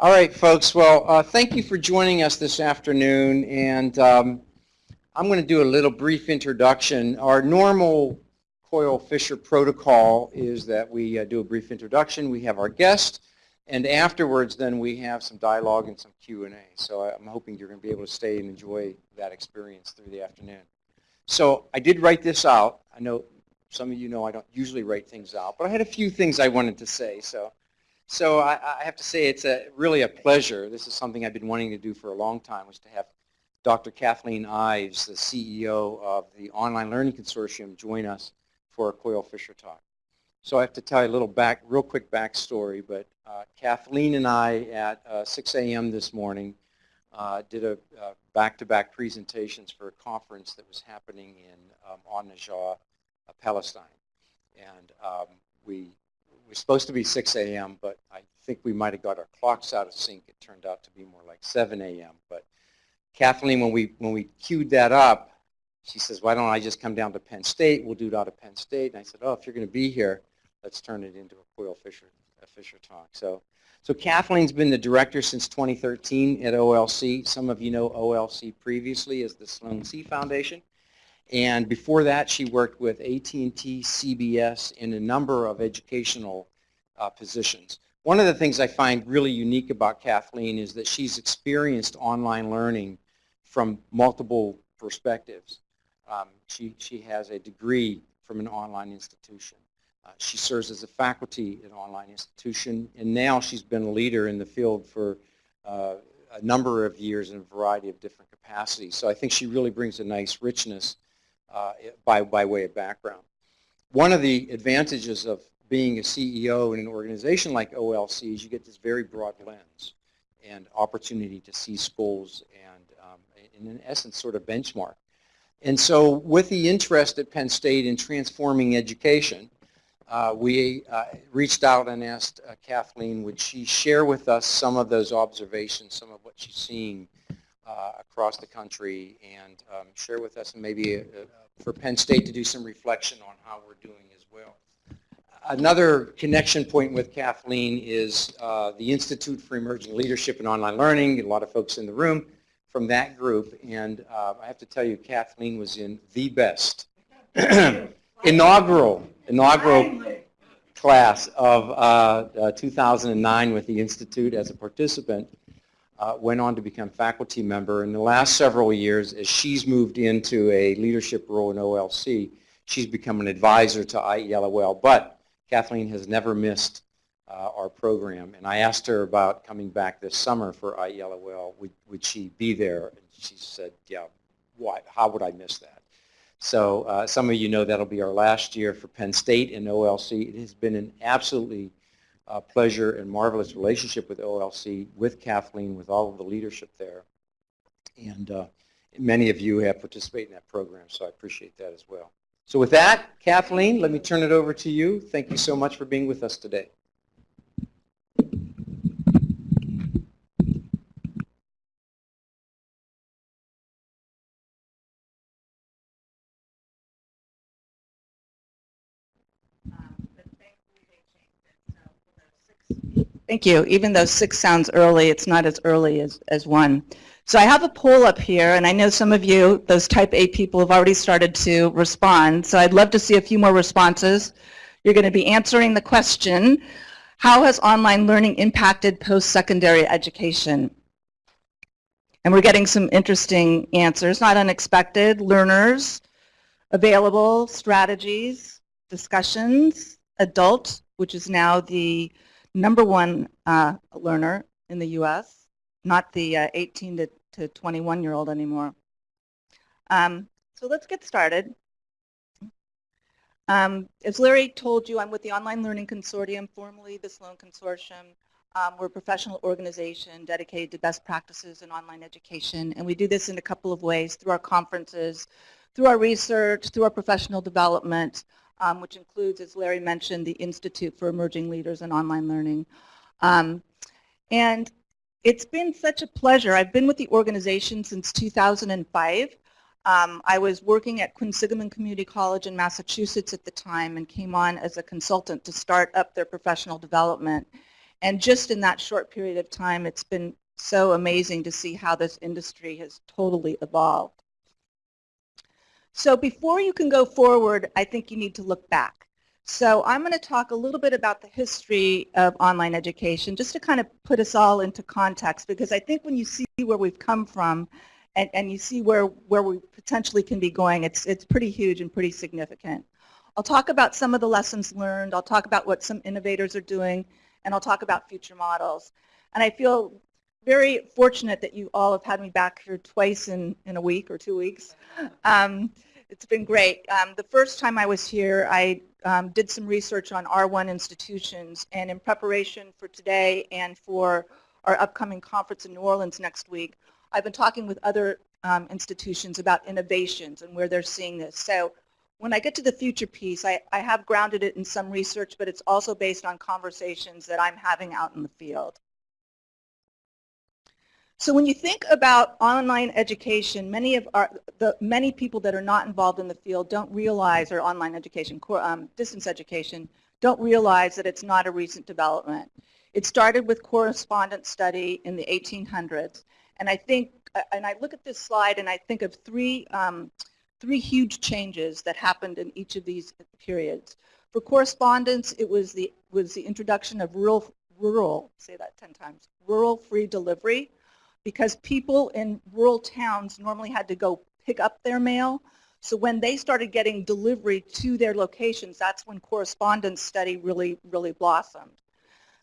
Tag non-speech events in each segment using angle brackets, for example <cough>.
All right, folks. Well, uh, thank you for joining us this afternoon. And um, I'm going to do a little brief introduction. Our normal Coyle Fisher protocol is that we uh, do a brief introduction. We have our guest. And afterwards, then we have some dialogue and some Q&A. So I'm hoping you're going to be able to stay and enjoy that experience through the afternoon. So I did write this out. I know some of you know I don't usually write things out, but I had a few things I wanted to say. So, so I, I have to say it's a, really a pleasure. This is something I've been wanting to do for a long time, was to have Dr. Kathleen Ives, the CEO of the Online Learning Consortium, join us for a Coyle Fisher Talk. So I have to tell you a little back, real quick backstory, but uh, Kathleen and I at uh, 6 a.m. this morning uh, did a uh, back-to-back -back presentations for a conference that was happening in um, An-Najah, uh, Palestine. And um, we were supposed to be 6 a.m., but I think we might have got our clocks out of sync. It turned out to be more like 7 a.m. But Kathleen, when we, when we queued that up, she says, why don't I just come down to Penn State? We'll do it out of Penn State. And I said, oh, if you're going to be here, let's turn it into a Coyle Fisher, a Fisher talk. So, so Kathleen's been the director since 2013 at OLC. Some of you know OLC previously as the Sloan C Foundation. And before that, she worked with AT&T, CBS in a number of educational uh, positions. One of the things I find really unique about Kathleen is that she's experienced online learning from multiple perspectives. Um, she, she has a degree from an online institution. Uh, she serves as a faculty at an online institution, and now she's been a leader in the field for uh, a number of years in a variety of different capacities. So I think she really brings a nice richness uh, by, by way of background. One of the advantages of being a CEO in an organization like OLC is you get this very broad lens and opportunity to see schools and, um, in essence, sort of benchmark. And so with the interest at Penn State in transforming education, uh, we uh, reached out and asked uh, Kathleen, would she share with us some of those observations, some of what she's seeing across the country, and um, share with us and maybe uh, for Penn State to do some reflection on how we're doing as well. Another connection point with Kathleen is uh, the Institute for Emerging Leadership and Online Learning, a lot of folks in the room from that group. And uh, I have to tell you, Kathleen was in the best <clears throat> inaugural inaugural class of uh, uh, 2009 with the Institute as a participant. Uh, went on to become faculty member. In the last several years, as she's moved into a leadership role in OLC, she's become an advisor to IELOL. But Kathleen has never missed uh, our program. And I asked her about coming back this summer for IELOL. Would, would she be there? And she said, yeah, why, how would I miss that? So uh, some of you know that'll be our last year for Penn State and OLC. It has been an absolutely uh, pleasure and marvelous relationship with OLC, with Kathleen, with all of the leadership there. And uh, many of you have participated in that program, so I appreciate that as well. So with that, Kathleen, let me turn it over to you. Thank you so much for being with us today. Thank you. Even though six sounds early, it's not as early as, as one. So I have a poll up here, and I know some of you, those type A people, have already started to respond. So I'd love to see a few more responses. You're going to be answering the question, how has online learning impacted post-secondary education? And we're getting some interesting answers, not unexpected. Learners, available, strategies, discussions, adult, which is now the number one uh, learner in the U.S., not the uh, 18 to, to 21 year old anymore. Um, so let's get started. Um, as Larry told you, I'm with the Online Learning Consortium, formerly the Sloan Consortium. Um, we're a professional organization dedicated to best practices in online education, and we do this in a couple of ways, through our conferences, through our research, through our professional development, um, which includes, as Larry mentioned, the Institute for Emerging Leaders in Online Learning. Um, and it's been such a pleasure. I've been with the organization since 2005. Um, I was working at Quinsigamond Community College in Massachusetts at the time and came on as a consultant to start up their professional development. And just in that short period of time, it's been so amazing to see how this industry has totally evolved. So before you can go forward, I think you need to look back. So I'm going to talk a little bit about the history of online education, just to kind of put us all into context, because I think when you see where we've come from and, and you see where, where we potentially can be going, it's, it's pretty huge and pretty significant. I'll talk about some of the lessons learned. I'll talk about what some innovators are doing, and I'll talk about future models. And I feel very fortunate that you all have had me back here twice in, in a week or two weeks. Um, it's been great. Um, the first time I was here, I um, did some research on R1 institutions, and in preparation for today and for our upcoming conference in New Orleans next week, I've been talking with other um, institutions about innovations and where they're seeing this. So when I get to the future piece, I, I have grounded it in some research, but it's also based on conversations that I'm having out in the field. So when you think about online education, many of our, the many people that are not involved in the field don't realize, or online education, um, distance education, don't realize that it's not a recent development. It started with correspondence study in the 1800s, and I think, and I look at this slide and I think of three, um, three huge changes that happened in each of these periods. For correspondence, it was the, was the introduction of rural, rural, say that 10 times, rural free delivery, because people in rural towns normally had to go pick up their mail. So when they started getting delivery to their locations, that's when correspondence study really, really blossomed.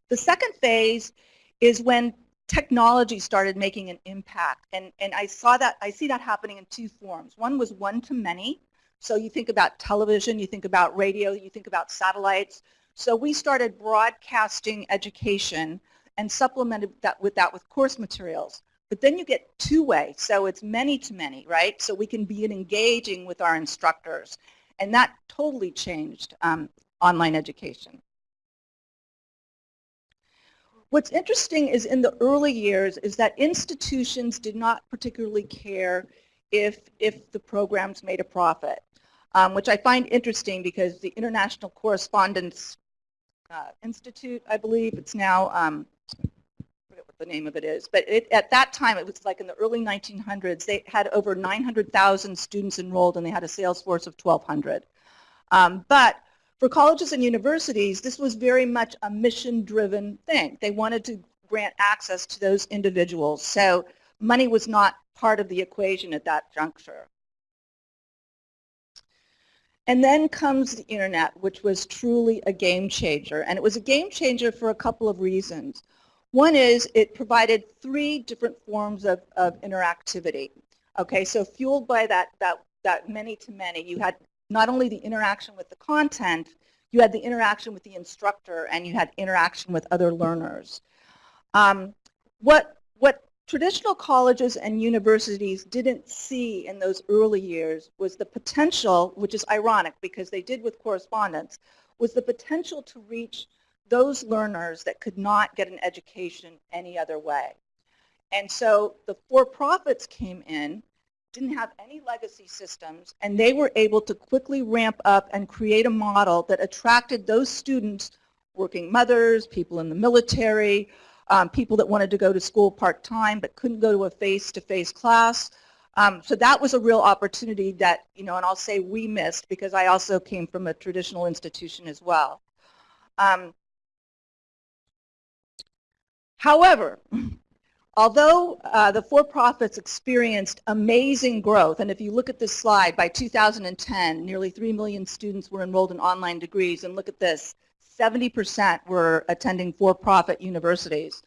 The second phase is when technology started making an impact. And, and I saw that, I see that happening in two forms. One was one-to-many. So you think about television, you think about radio, you think about satellites. So we started broadcasting education and supplemented that with that with course materials. But then you get two-way, so it's many-to-many, right? So we can be engaging with our instructors. And that totally changed um, online education. What's interesting is in the early years is that institutions did not particularly care if, if the programs made a profit, um, which I find interesting because the International Correspondence uh, Institute, I believe, it's now um, the name of it is. But it, at that time, it was like in the early 1900s, they had over 900,000 students enrolled and they had a sales force of 1,200. Um, but for colleges and universities, this was very much a mission-driven thing. They wanted to grant access to those individuals. So money was not part of the equation at that juncture. And then comes the internet, which was truly a game changer. And it was a game changer for a couple of reasons. One is it provided three different forms of, of interactivity. Okay, so fueled by that, that, that many-to-many, you had not only the interaction with the content, you had the interaction with the instructor and you had interaction with other learners. Um, what, what traditional colleges and universities didn't see in those early years was the potential, which is ironic because they did with correspondence, was the potential to reach those learners that could not get an education any other way. And so the for-profits came in, didn't have any legacy systems, and they were able to quickly ramp up and create a model that attracted those students, working mothers, people in the military, um, people that wanted to go to school part-time but couldn't go to a face-to-face -face class. Um, so that was a real opportunity that, you know, and I'll say we missed because I also came from a traditional institution as well. Um, However, although uh, the for-profits experienced amazing growth, and if you look at this slide, by 2010, nearly 3 million students were enrolled in online degrees, and look at this, 70% were attending for-profit universities.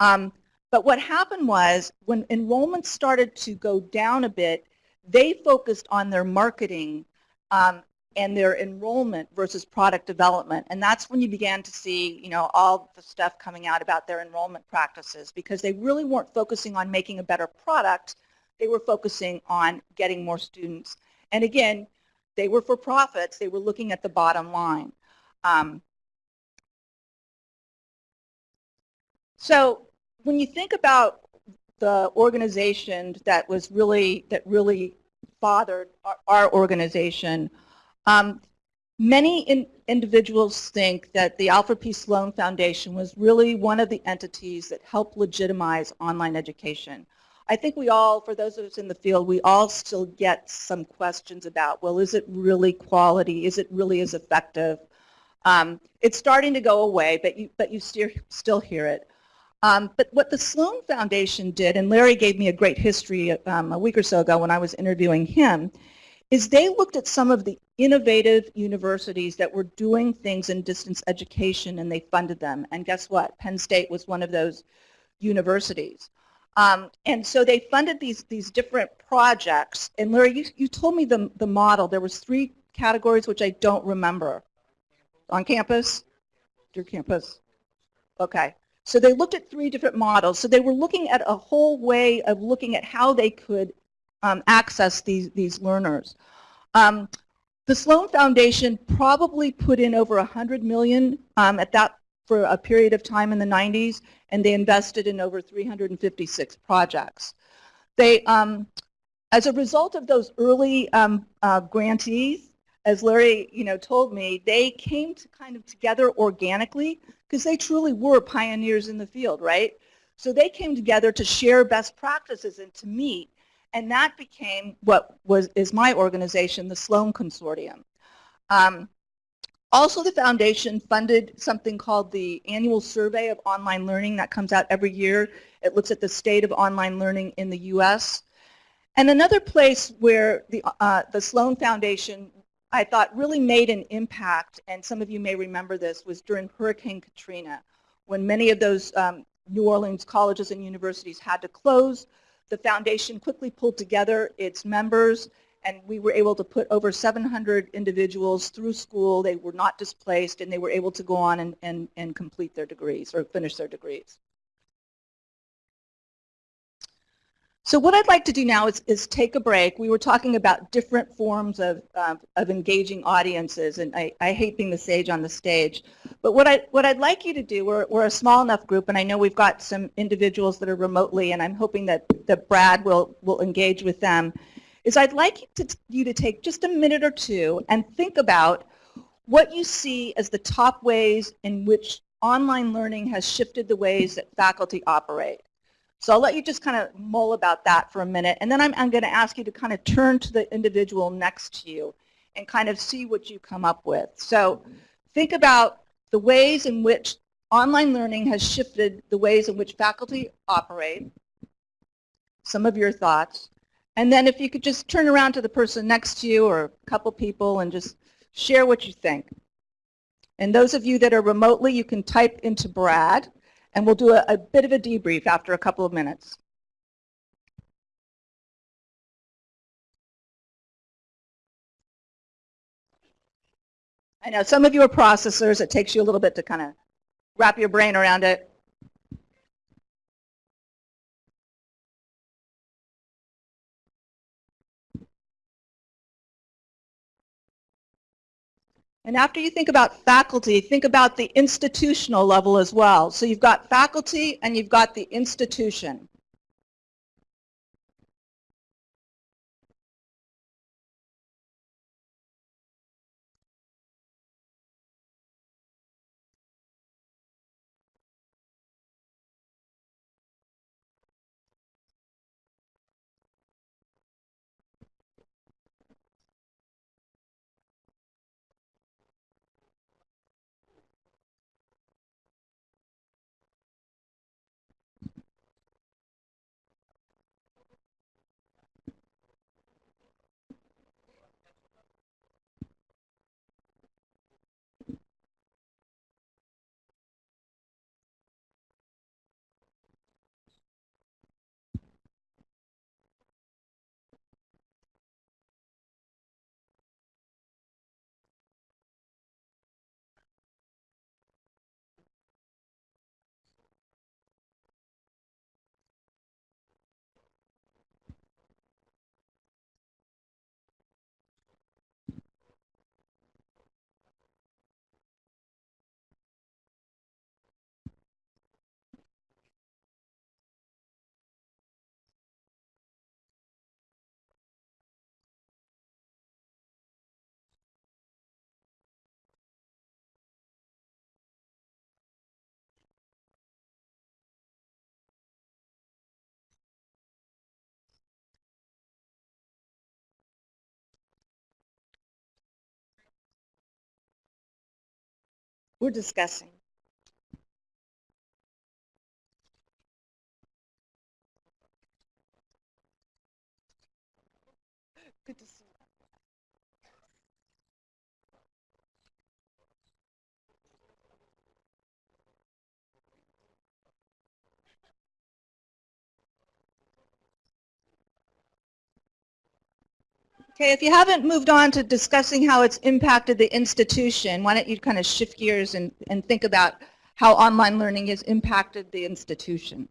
Um, but what happened was when enrollment started to go down a bit, they focused on their marketing um, and their enrollment versus product development. And that's when you began to see, you know, all the stuff coming out about their enrollment practices because they really weren't focusing on making a better product. They were focusing on getting more students. And again, they were for profits. They were looking at the bottom line. Um, so when you think about the organization that was really, that really fathered our, our organization, um, Many in, individuals think that the Alfred P. Sloan Foundation was really one of the entities that helped legitimize online education. I think we all, for those of us in the field, we all still get some questions about, well, is it really quality? Is it really as effective? Um, it's starting to go away, but you, but you still, still hear it. Um, but what the Sloan Foundation did, and Larry gave me a great history um, a week or so ago when I was interviewing him, is they looked at some of the innovative universities that were doing things in distance education and they funded them. And guess what? Penn State was one of those universities. Um, and so they funded these, these different projects. And Larry, you, you told me the, the model. There was three categories which I don't remember. On campus? Your campus. Okay. So they looked at three different models. So they were looking at a whole way of looking at how they could um, access these, these learners. Um, the Sloan Foundation probably put in over 100 million um, at that for a period of time in the 90s, and they invested in over 356 projects. They, um, as a result of those early um, uh, grantees, as Larry, you know, told me, they came to kind of together organically because they truly were pioneers in the field, right? So they came together to share best practices and to meet and that became what was is my organization, the Sloan Consortium. Um, also, the foundation funded something called the Annual Survey of Online Learning that comes out every year. It looks at the state of online learning in the U.S. And another place where the, uh, the Sloan Foundation, I thought, really made an impact, and some of you may remember this, was during Hurricane Katrina, when many of those um, New Orleans colleges and universities had to close the foundation quickly pulled together its members and we were able to put over 700 individuals through school. They were not displaced and they were able to go on and, and, and complete their degrees or finish their degrees. So what I'd like to do now is, is take a break. We were talking about different forms of, of engaging audiences, and I, I hate being the sage on the stage. But what, I, what I'd like you to do, we're, we're a small enough group, and I know we've got some individuals that are remotely, and I'm hoping that, that Brad will, will engage with them, is I'd like you to, you to take just a minute or two and think about what you see as the top ways in which online learning has shifted the ways that faculty operate. So I'll let you just kind of mull about that for a minute, and then I'm, I'm going to ask you to kind of turn to the individual next to you and kind of see what you come up with. So think about the ways in which online learning has shifted the ways in which faculty operate, some of your thoughts, and then if you could just turn around to the person next to you or a couple people and just share what you think. And those of you that are remotely, you can type into Brad and we'll do a, a bit of a debrief after a couple of minutes. I know some of you are processors. It takes you a little bit to kind of wrap your brain around it. And after you think about faculty, think about the institutional level as well. So you've got faculty and you've got the institution. We're discussing. Good to see you. Okay, if you haven't moved on to discussing how it's impacted the institution, why don't you kind of shift gears and, and think about how online learning has impacted the institution?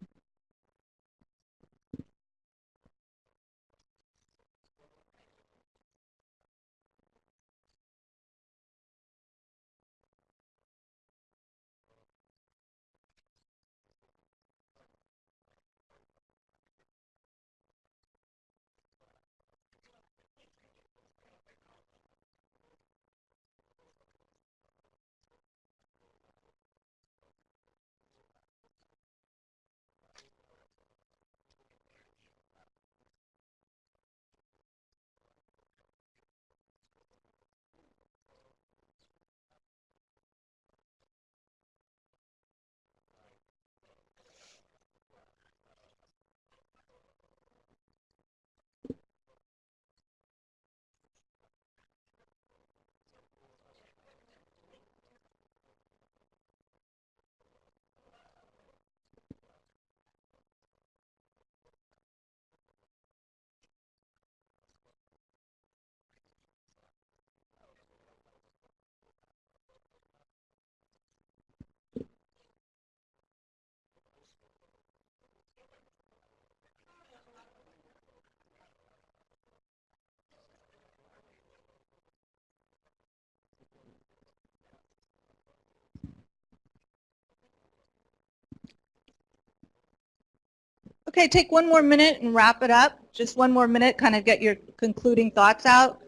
Okay, take one more minute and wrap it up. Just one more minute, kind of get your concluding thoughts out.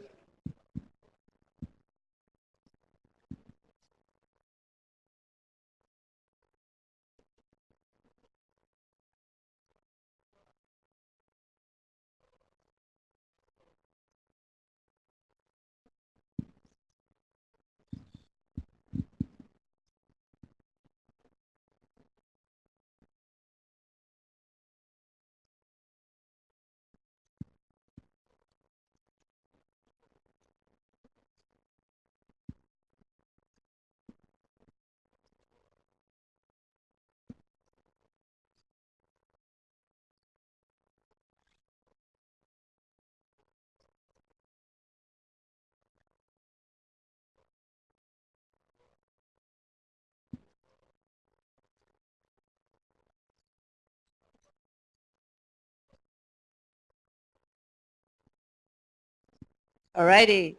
All righty.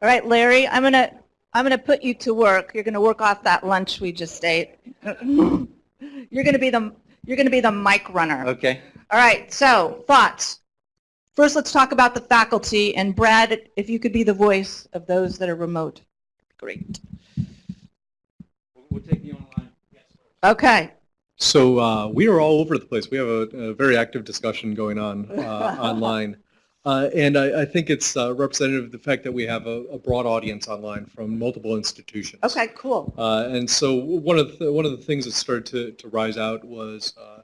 All right, Larry, I'm going to I'm going to put you to work. You're going to work off that lunch we just ate. <laughs> you're going to be the you're going to be the mic runner. Okay. All right. So, thoughts. First, let's talk about the faculty and Brad, if you could be the voice of those that are remote. Great. We'll take the online. Yes, Okay. So uh, we are all over the place. We have a, a very active discussion going on uh, <laughs> online. Uh, and I, I think it's uh, representative of the fact that we have a, a broad audience online from multiple institutions. Okay, cool. Uh, and so one of the, one of the things that started to, to rise out was uh,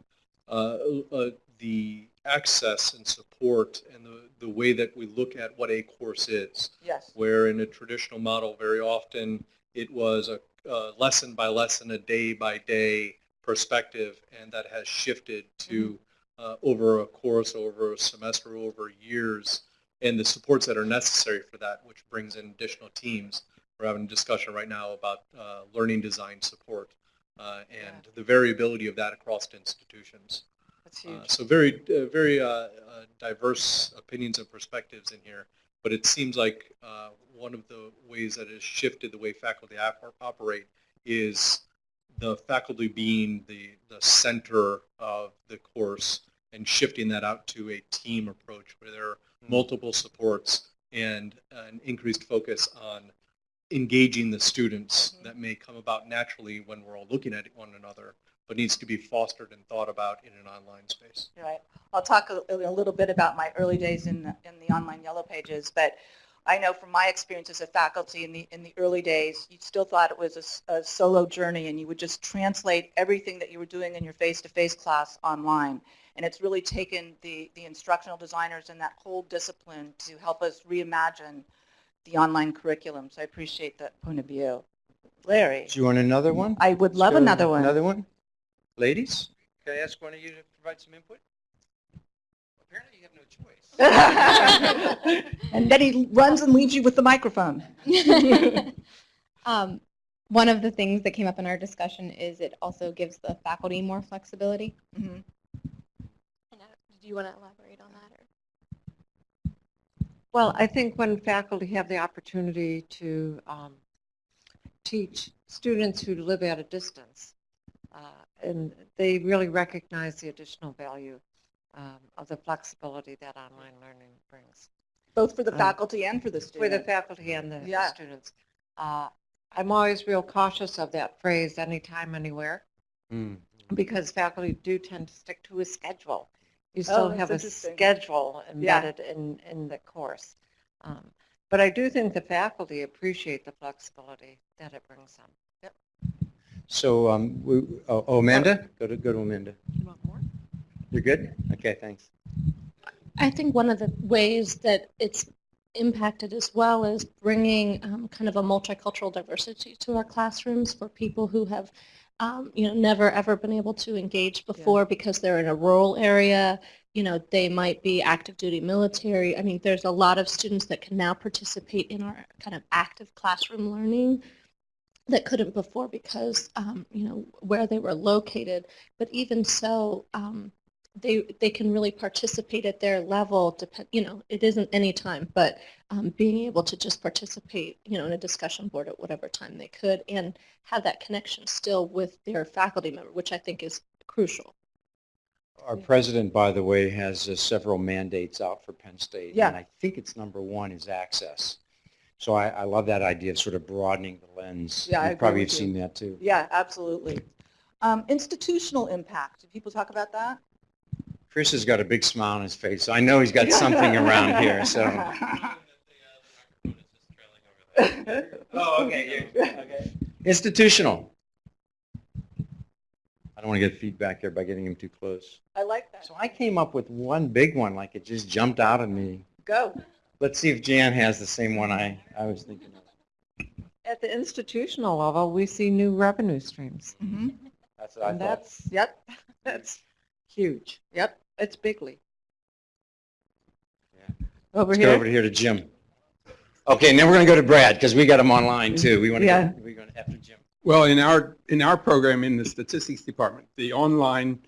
uh, uh, the access and support and the, the way that we look at what a course is Yes. where in a traditional model, very often it was a, a lesson by lesson, a day by day perspective, and that has shifted to uh, over a course, over a semester, over years, and the supports that are necessary for that, which brings in additional teams. We're having a discussion right now about uh, learning design support uh, and the variability of that across institutions. That's Uh, huge. So very, uh, very uh, uh, diverse opinions and perspectives in here, but it seems like uh, one of the ways that has shifted the way faculty operate is the faculty being the, the center of the course and shifting that out to a team approach where there are hmm. multiple supports and an increased focus on engaging the students hmm. that may come about naturally when we're all looking at one another, but needs to be fostered and thought about in an online space. Right. I'll talk a, a little bit about my early days in the, in the online yellow pages, but I know from my experience as a faculty in the, in the early days, you still thought it was a solo journey and you would just translate everything that you were doing in your face-to-face class online. And it's really taken the, the instructional designers and that whole discipline to help us reimagine the online curriculum. So I appreciate that point of view. Larry, Do you want another one? I would love another one. Another one? Ladies, can I ask one of you to provide some input? Apparently you have no choice. <laughs> and then he runs and leaves you with the microphone. <laughs> um, one of the things that came up in our discussion is it also gives the faculty more flexibility. Mhm. And, uh, do you want to elaborate on that? Or? Well, I think when faculty have the opportunity to um, teach students who live at a distance, uh, and they really recognize the additional value um, of the flexibility that online learning brings Both for the Um, faculty and for the students. for the faculty and the Yeah. students. Uh, I'm always real cautious of that phrase, anytime, anywhere, Hmm. because faculty do tend to stick to a schedule. You still Oh, have a interesting. schedule Yeah. embedded in, in the course. Um, But I do think the faculty appreciate the flexibility that it brings them. So, um, we, oh, oh, Amanda? Go to, go to Amanda. You want more? You're good? Okay, thanks. I think one of the ways that it's impacted as well is bringing um, kind of a multicultural diversity to our classrooms for people who have, um, you know, never ever been able to engage before because they're in a rural area. You know, they might be active duty military. I mean, there's a lot of students that can now participate in our kind of active classroom learning that couldn't before because, um, you know, where they were located. But even so, um, they they can really participate at their level. Depend, you know, it isn't any time, but um, being able to just participate, you know, in a discussion board at whatever time they could, and have that connection still with their faculty member, which I think is crucial. Our president, by the way, has uh, several mandates out for Penn State. Yeah. And I think it's number one is access. So I, I love that idea of sort of broadening the lens. Yeah, I You agree probably have you. seen that too. Yeah, absolutely. Um, institutional impact. Do people talk about that? Chris has got a big smile on his face, so I know he's got something around here, so. <laughs> Oh, okay, okay. Institutional. I don't want to get feedback there by getting him too close. I like that. So I came up with one big one, like it just jumped out at me. Go. Let's see if Jan has the same one I, I was thinking of. At the institutional level, we see new revenue streams. hmm That's what I thought. that's, Yep. <laughs> that's huge. Yep. It's Bigley. Yeah. Over Let's go over here? here to Jim. Okay, and then we're going to go to Brad, because we got him online too. We want to Yeah. go, we're going to, after Jim. Well, in our, in our program in the statistics department, the online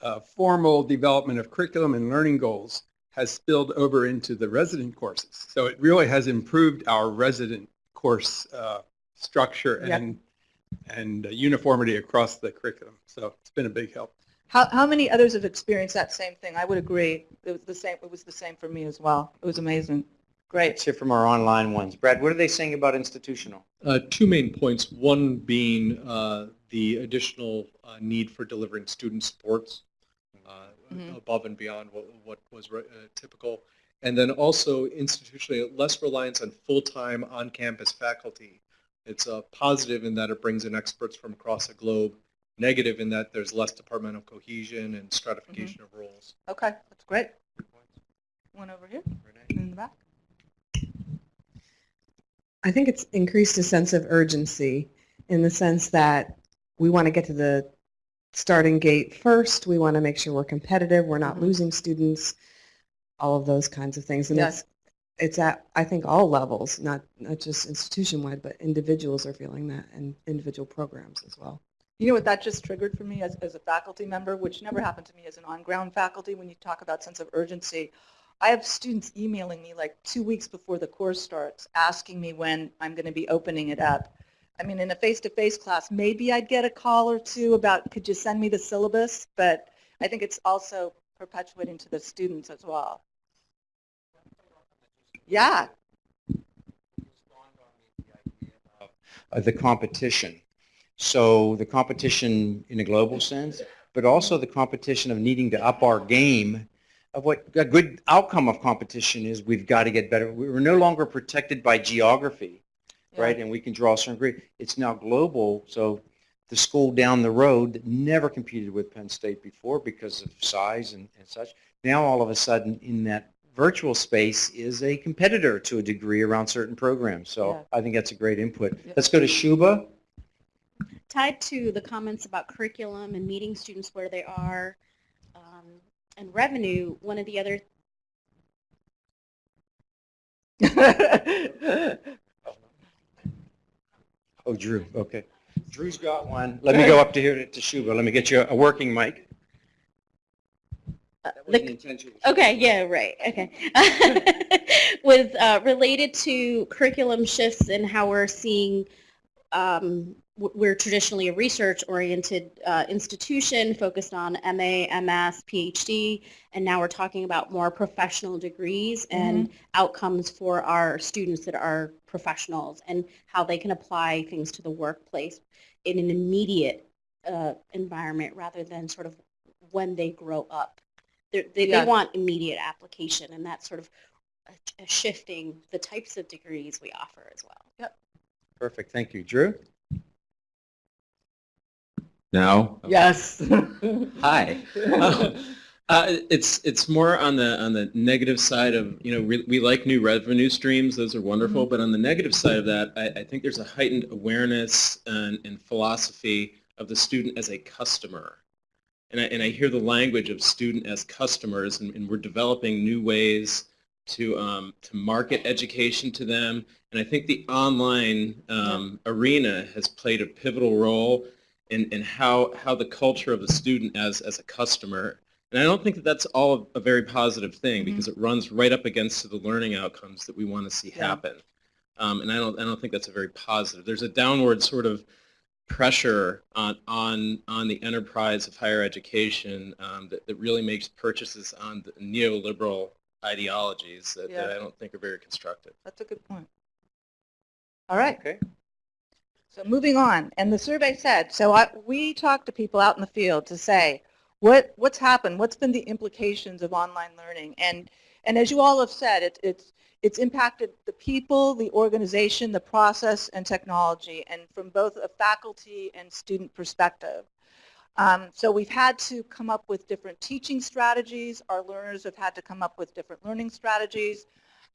uh, formal development of curriculum and learning goals has spilled over into the resident courses. So it really has improved our resident course uh, structure Yep. and, and uh, uniformity across the curriculum. So it's been a big help. How, how many others have experienced that same thing? I would agree. It was the same. It was the same for me as well. It was amazing. Great. Let's hear from our online ones. Brad, what are they saying about institutional? Uh, Two main points, one being uh, the additional uh, need for delivering student supports uh, Mhm. above and beyond what what was re- uh, typical. And then also institutionally, less reliance on full-time on-campus faculty. It's a positive in that it brings in experts from across the globe, negative in that there's less departmental cohesion and stratification of roles. Okay, that's great. One over here in the back. I think it's increased a sense of urgency in the sense that we want to get to the starting gate first. We want to make sure we're competitive. We're not Mhm. losing students, all of those kinds of things. And Yeah. it's, it's at, I think, all levels, not, not just institution-wide, but individuals are feeling that and individual programs as well. You know what that just triggered for me as, as a faculty member, which never happened to me as an on-ground faculty when you talk about sense of urgency. I have students emailing me like two weeks before the course starts, asking me when I'm going to be opening it up. I mean, in a face-to-face class, maybe I'd get a call or two about, could you send me the syllabus? But I think it's also perpetuating to the students as well. Yeah, uh, the competition. So the competition in a global sense, but also the competition of needing to up our game of what a good outcome of competition is, we've got to get better. We're no longer protected by geography, right? And we can draw a certain grade. It's now global, so the school down the road that never competed with Penn State before because of size and, and such, now all of a sudden in that virtual space is a competitor to a degree around certain programs. So Yeah. I think that's a great input. Yeah. Let's go to Shuba. Tied to the comments about curriculum and meeting students where they are um, and revenue, one of the other <laughs> Oh, Drew, okay. Drew's got one. Let me go up to here to- to Shuba. Let me get you a working mic. uh, the. Okay, yeah, right, okay. <laughs> Was uh, related to curriculum shifts and how we're seeing, um, we're traditionally a research-oriented uh, institution focused on MA, MS, PhD, and now we're talking about more professional degrees and outcomes for our students that are professionals and how they can apply things to the workplace in an immediate uh, environment rather than sort of when they grow up. They're, they, Yeah. they want immediate application, and that's sort of a, a shifting the types of degrees we offer as well. Yep. Perfect, thank you. Drew? No. Yes. <laughs> Hi. <laughs> Uh, it's it's more on the on the negative side of you know we, we like new revenue streams those are wonderful but on the negative side of that I, I think there's a heightened awareness and, and philosophy of the student as a customer and I, and I hear the language of student as customers and, and we're developing new ways to um, to market education to them and I think the online um, arena has played a pivotal role in, in how how the culture of the student as as a customer and I don't think that that's all a very positive thing Mhm. because it runs right up against the learning outcomes that we want to see Yeah. happen. Um, and I don't, I don't think that's a very positive. There's a downward sort of pressure on, on, on the enterprise of higher education um, that, that really makes purchases on the neoliberal ideologies that, that I don't think are very constructive. That's a good point. All right. Okay. So moving on, and the survey said, so I, we talked to people out in the field to say, what, what's happened? What's been the implications of online learning? And, and as you all have said, it, it's, it's impacted the people, the organization, the process, and technology, and from both a faculty and student perspective. Um, so we've had to come up with different teaching strategies. Our learners have had to come up with different learning strategies.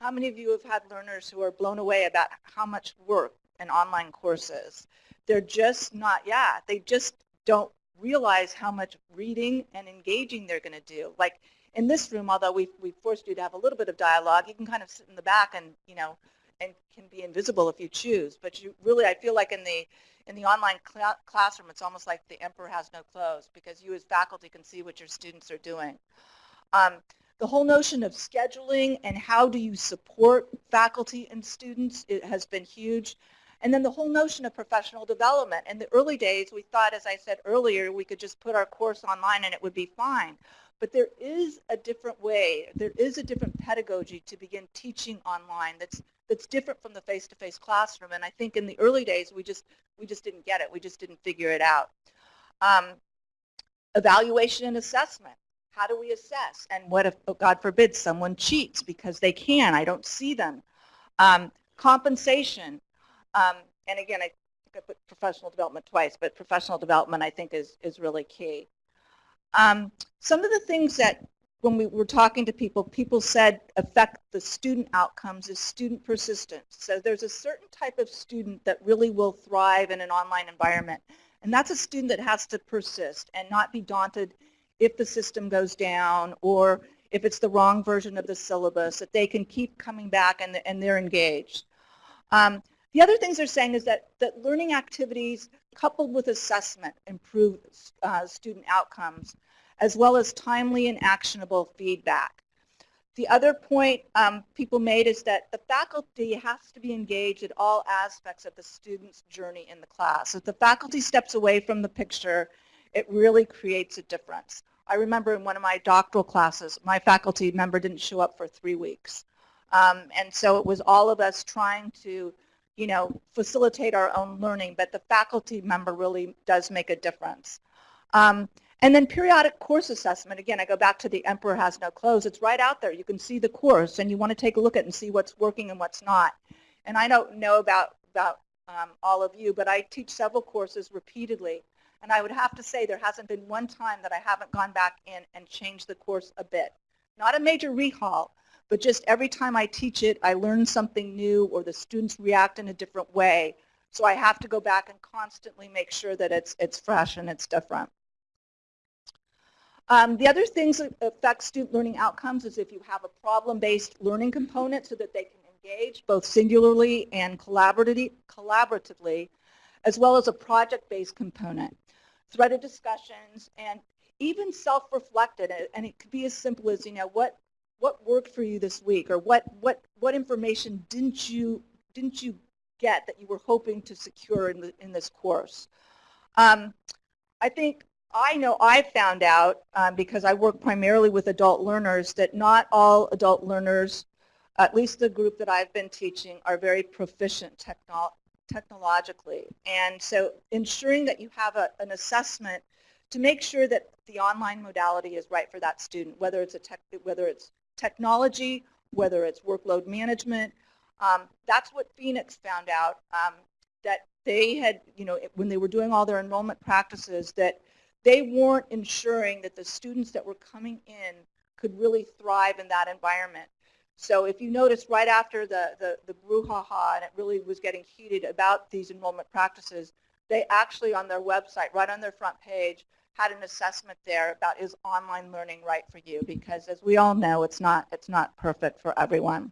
How many of you have had learners who are blown away about how much work an online courses. They're just not, yeah, they just don't realize how much reading and engaging they're going to do. Like in this room, although we've, we've forced you to have a little bit of dialogue, you can kind of sit in the back and, you know, and can be invisible if you choose. But you really, I feel like in the, in the online cl- classroom, it's almost like the emperor has no clothes because you as faculty can see what your students are doing. Um, the whole notion of scheduling and how do you support faculty and students it has been huge. And then the whole notion of professional development. In the early days, we thought, as I said earlier, we could just put our course online and it would be fine. But there is a different way, there is a different pedagogy to begin teaching online that's, that's different from the face-to-face classroom. And I think in the early days, we just, we just didn't get it. We just didn't figure it out. Um, evaluation and assessment. How do we assess? And what if, oh, God forbid, someone cheats because they can? I don't see them. Um, compensation. Um, and again, I put professional development twice, but professional development I think is, is really key. Um, some of the things that when we were talking to people, people said affect the student outcomes is student persistence. So there's a certain type of student that really will thrive in an online environment. And that's a student that has to persist and not be daunted if the system goes down or if it's the wrong version of the syllabus, that they can keep coming back and, and they're engaged. Um, the other things they're saying is that, that learning activities coupled with assessment improve uh, student outcomes, as well as timely and actionable feedback. The other point um, people made is that the faculty has to be engaged at all aspects of the student's journey in the class. If the faculty steps away from the picture, it really creates a difference. I remember in one of my doctoral classes, my faculty member didn't show up for three weeks. Um, and so it was all of us trying to, you know, facilitate our own learning, but the faculty member really does make a difference. Um, And then periodic course assessment. Again, I go back to the emperor has no clothes. It's right out there. You can see the course and you want to take a look at it and see what's working and what's not. And I don't know about, about um, all of you, but I teach several courses repeatedly. And I would have to say there hasn't been one time that I haven't gone back in and changed the course a bit. Not a major rehaul, but just every time I teach it, I learn something new or the students react in a different way. So I have to go back and constantly make sure that it's, it's fresh and it's different. Um, the other things that affect student learning outcomes is if you have a problem-based learning component so that they can engage both singularly and collaboratively, collaboratively as well as a project-based component. Threaded discussions and even self-reflected, and it could be as simple as, you know, what, what worked for you this week or what, what, what information didn't you, didn't you get that you were hoping to secure in, the, in this course. Um, I think I know I found out um, because I work primarily with adult learners that not all adult learners, at least the group that I've been teaching, are very proficient techno technologically. And so ensuring that you have a, an assessment to make sure that the online modality is right for that student, whether it's, a tech, whether it's technology, whether it's workload management. Um, that's what Phoenix found out, um, that they had, you know, when they were doing all their enrollment practices, that they weren't ensuring that the students that were coming in could really thrive in that environment. So if you notice right after the, the, the brouhaha and it really was getting heated about these enrollment practices, they actually on their website, right on their front page, had an assessment there about is online learning right for you? Because as we all know, it's not, it's not perfect for everyone.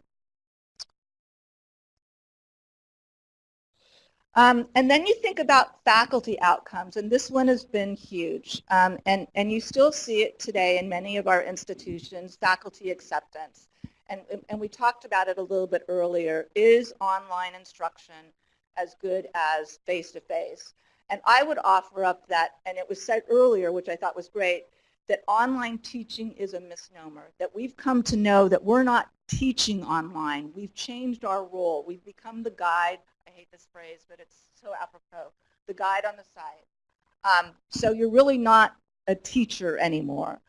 Um, and then you think about faculty outcomes, and this one has been huge. Um, and, and you still see it today in many of our institutions, faculty acceptance. And, and we talked about it a little bit earlier. Is online instruction as good as face-to-face? -face? And I would offer up that, and it was said earlier, which I thought was great, that online teaching is a misnomer, that we've come to know that we're not teaching online. We've changed our role. We've become the guide I hate this phrase, but it's so apropos, the guide on the side. Um, so you're really not a teacher anymore.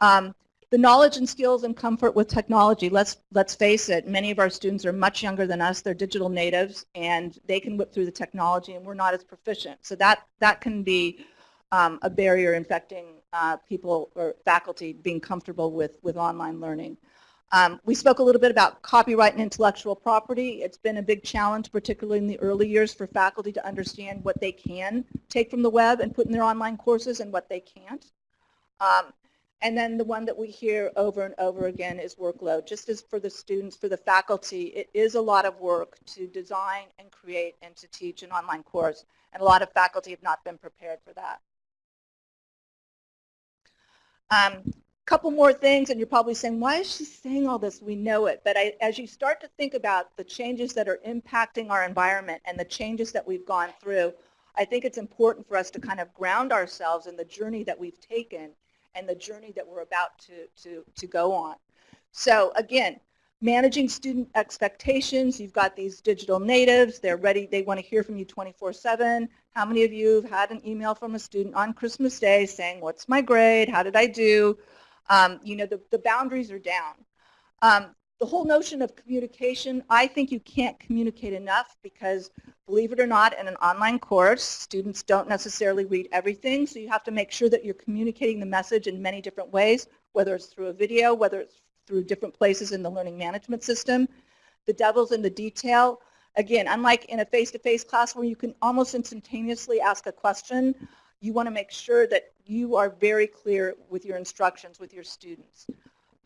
Um, the knowledge and skills and comfort with technology, let's, let's face it, many of our students are much younger than us. They're digital natives, and they can whip through the technology, and we're not as proficient. So that, that can be um, a barrier infecting uh, people or faculty being comfortable with, with online learning. Um, we spoke a little bit about copyright and intellectual property. It's been a big challenge, particularly in the early years, for faculty to understand what they can take from the web and put in their online courses and what they can't. Um, and then the one that we hear over and over again is workload. Just as for the students, for the faculty, it is a lot of work to design and create and to teach an online course. And a lot of faculty have not been prepared for that. Um, couple more things, and you're probably saying, why is she saying all this? We know it. But I, as you start to think about the changes that are impacting our environment and the changes that we've gone through, I think it's important for us to kind of ground ourselves in the journey that we've taken and the journey that we're about to, to, to go on. So again, managing student expectations. You've got these digital natives. They're ready. They want to hear from you 24-7. How many of you have had an email from a student on Christmas Day saying, what's my grade? How did I do? Um, you know, the, the boundaries are down. Um, the whole notion of communication, I think you can't communicate enough because, believe it or not, in an online course, students don't necessarily read everything, so you have to make sure that you're communicating the message in many different ways, whether it's through a video, whether it's through different places in the learning management system. The devil's in the detail. Again, unlike in a face-to-face -face class where you can almost instantaneously ask a question, you want to make sure that you are very clear with your instructions with your students.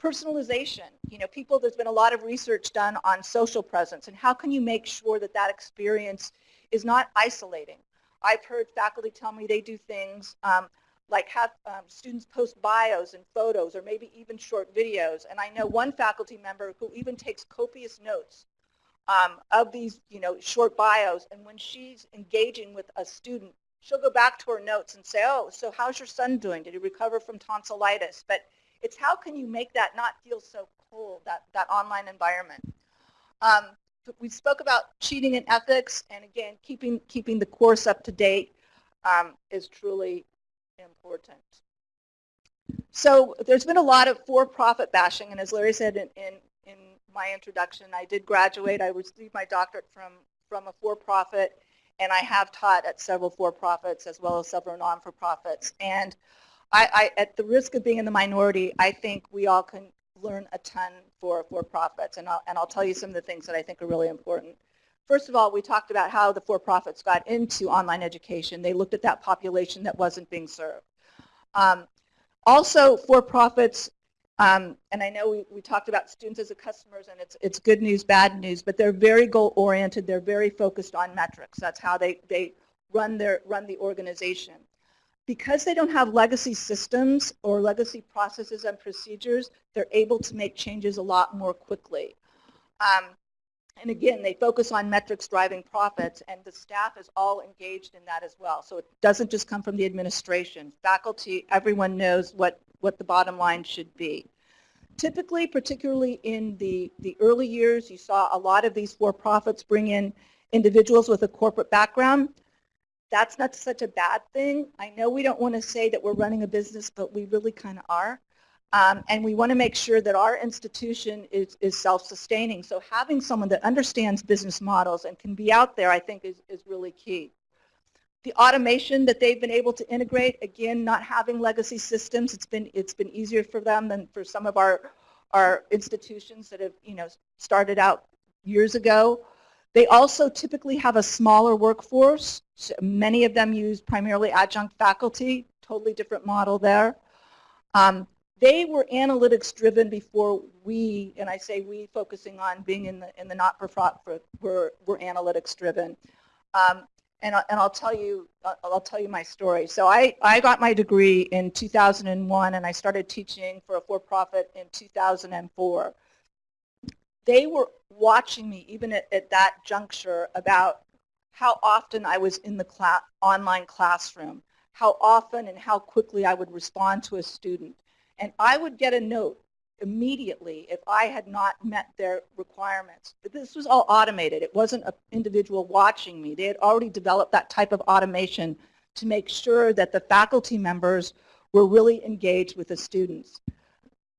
Personalization, you know, people, there's been a lot of research done on social presence and how can you make sure that that experience is not isolating. I've heard faculty tell me they do things um, like have um, students post bios and photos or maybe even short videos. And I know one faculty member who even takes copious notes um, of these, you know, short bios. And when she's engaging with a student, she'll go back to her notes and say, oh, so how's your son doing? Did he recover from tonsillitis? But it's how can you make that not feel so cold, that, that online environment. Um, we spoke about cheating and ethics, and again, keeping, keeping the course up to date um, is truly important. So there's been a lot of for-profit bashing, and as Larry said in, in, in my introduction, I did graduate. I received my doctorate from, from a for-profit, and I have taught at several for-profits as well as several non-for-profits. And I, I, at the risk of being in the minority, I think we all can learn a ton for for-profits, and I'll, and I'll tell you some of the things that I think are really important. First of all, we talked about how the for-profits got into online education. They looked at that population that wasn't being served. Um, also, for-profits, um, and I know we, we talked about students as a customers, and it's, it's good news, bad news, but they're very goal-oriented. They're very focused on metrics. That's how they, they run, their, run the organization. Because they don't have legacy systems or legacy processes and procedures, they're able to make changes a lot more quickly. Um, and again, they focus on metrics driving profits, and the staff is all engaged in that as well. So it doesn't just come from the administration. Faculty, everyone knows what, what the bottom line should be. Typically, particularly in the, the early years, you saw a lot of these for-profits bring in individuals with a corporate background. That's not such a bad thing. I know we don't want to say that we're running a business, but we really kind of are. Um, and we want to make sure that our institution is, is self-sustaining. So having someone that understands business models and can be out there, I think, is, is really key. The automation that they've been able to integrate, again, not having legacy systems, it's been, it's been easier for them than for some of our, our institutions that have you know, started out years ago. They also typically have a smaller workforce. Many of them use primarily adjunct faculty, totally different model there. Um, they were analytics driven before we, and I say we focusing on being in the, in the not-for-profit, were, were analytics driven. Um, and, I, and I'll tell you, I'll, I'll tell you my story. So I, I got my degree in 2001 and I started teaching for a for-profit in 2004. They were watching me even at, at that juncture about how often I was in the class, online classroom, how often and how quickly I would respond to a student and I would get a note immediately if I had not met their requirements. But this was all automated. It wasn't an individual watching me. They had already developed that type of automation to make sure that the faculty members were really engaged with the students.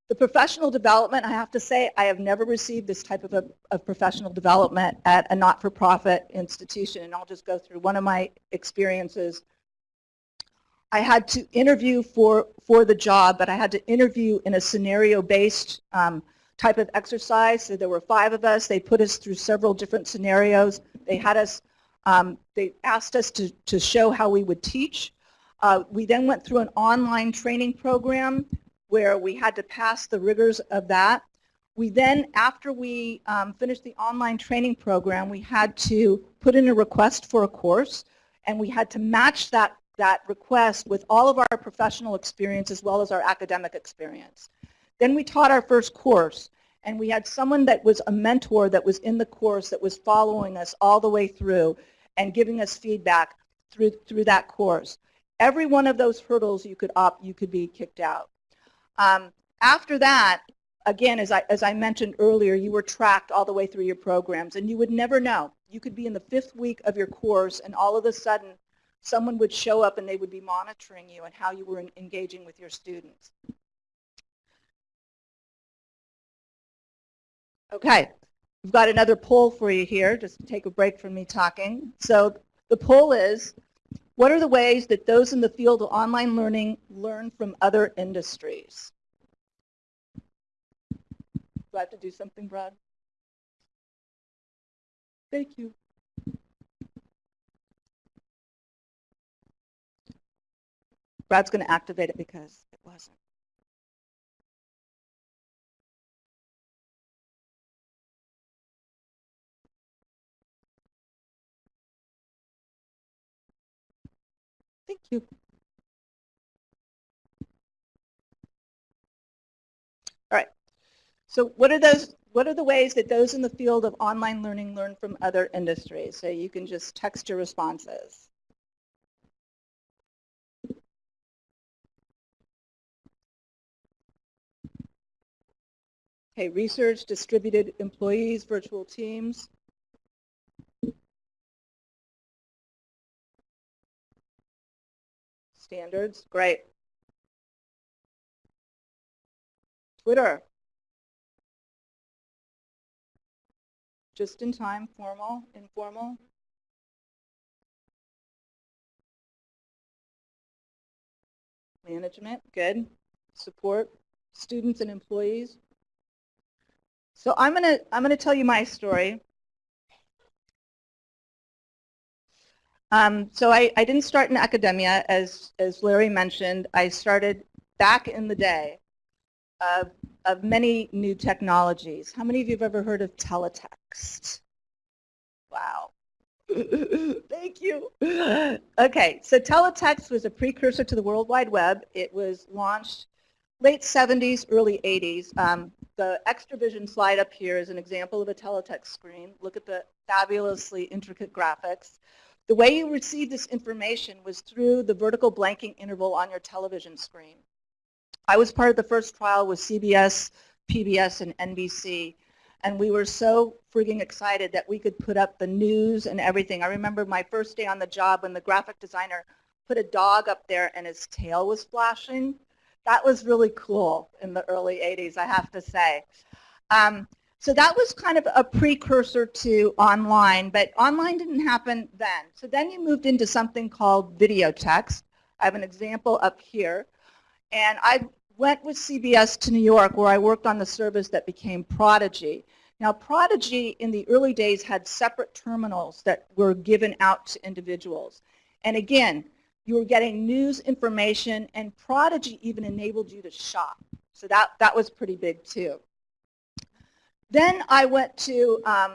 The professional development, I have to say, I have never received this type of, a, of professional development at a not-for-profit institution, and I'll just go through one of my experiences I had to interview for, for the job, but I had to interview in a scenario-based um, type of exercise. So there were five of us. They put us through several different scenarios. They had us, um, they asked us to, to show how we would teach. Uh, we then went through an online training program where we had to pass the rigors of that. We then, after we um, finished the online training program, we had to put in a request for a course, and we had to match that that request with all of our professional experience as well as our academic experience. Then we taught our first course and we had someone that was a mentor that was in the course that was following us all the way through and giving us feedback through, through that course. Every one of those hurdles you could opt, you could be kicked out. Um, after that, again, as I, as I mentioned earlier, you were tracked all the way through your programs and you would never know. You could be in the fifth week of your course and all of a sudden someone would show up and they would be monitoring you and how you were engaging with your students. Okay, we've got another poll for you here, just take a break from me talking. So the poll is, what are the ways that those in the field of online learning learn from other industries? Do I have to do something, Brad? Thank you. Brad's going to activate it because it wasn't. You. All right. So what are those what are the ways that those in the field of online learning learn from other industries? So you can just text your responses. Okay, research, distributed employees, virtual teams. Standards, great. Twitter. Just in time, formal, informal. Management, good. Support, students and employees. So I'm gonna I'm gonna tell you my story. Um, so I, I didn't start in academia, as as Larry mentioned. I started back in the day of of many new technologies. How many of you have ever heard of teletext? Wow. <laughs> Thank you. Okay, so teletext was a precursor to the World Wide Web. It was launched late 70s, early 80s. Um, the Extravision slide up here is an example of a teletext screen. Look at the fabulously intricate graphics. The way you received this information was through the vertical blanking interval on your television screen. I was part of the first trial with CBS, PBS, and NBC, and we were so frigging excited that we could put up the news and everything. I remember my first day on the job when the graphic designer put a dog up there and his tail was flashing that was really cool in the early 80s, I have to say. Um, so that was kind of a precursor to online, but online didn't happen then. So then you moved into something called videotex. I have an example up here. And I went with CBS to New York where I worked on the service that became Prodigy. Now Prodigy in the early days had separate terminals that were given out to individuals. And again, you were getting news information, and Prodigy even enabled you to shop. So that, that was pretty big too. Then I went to um,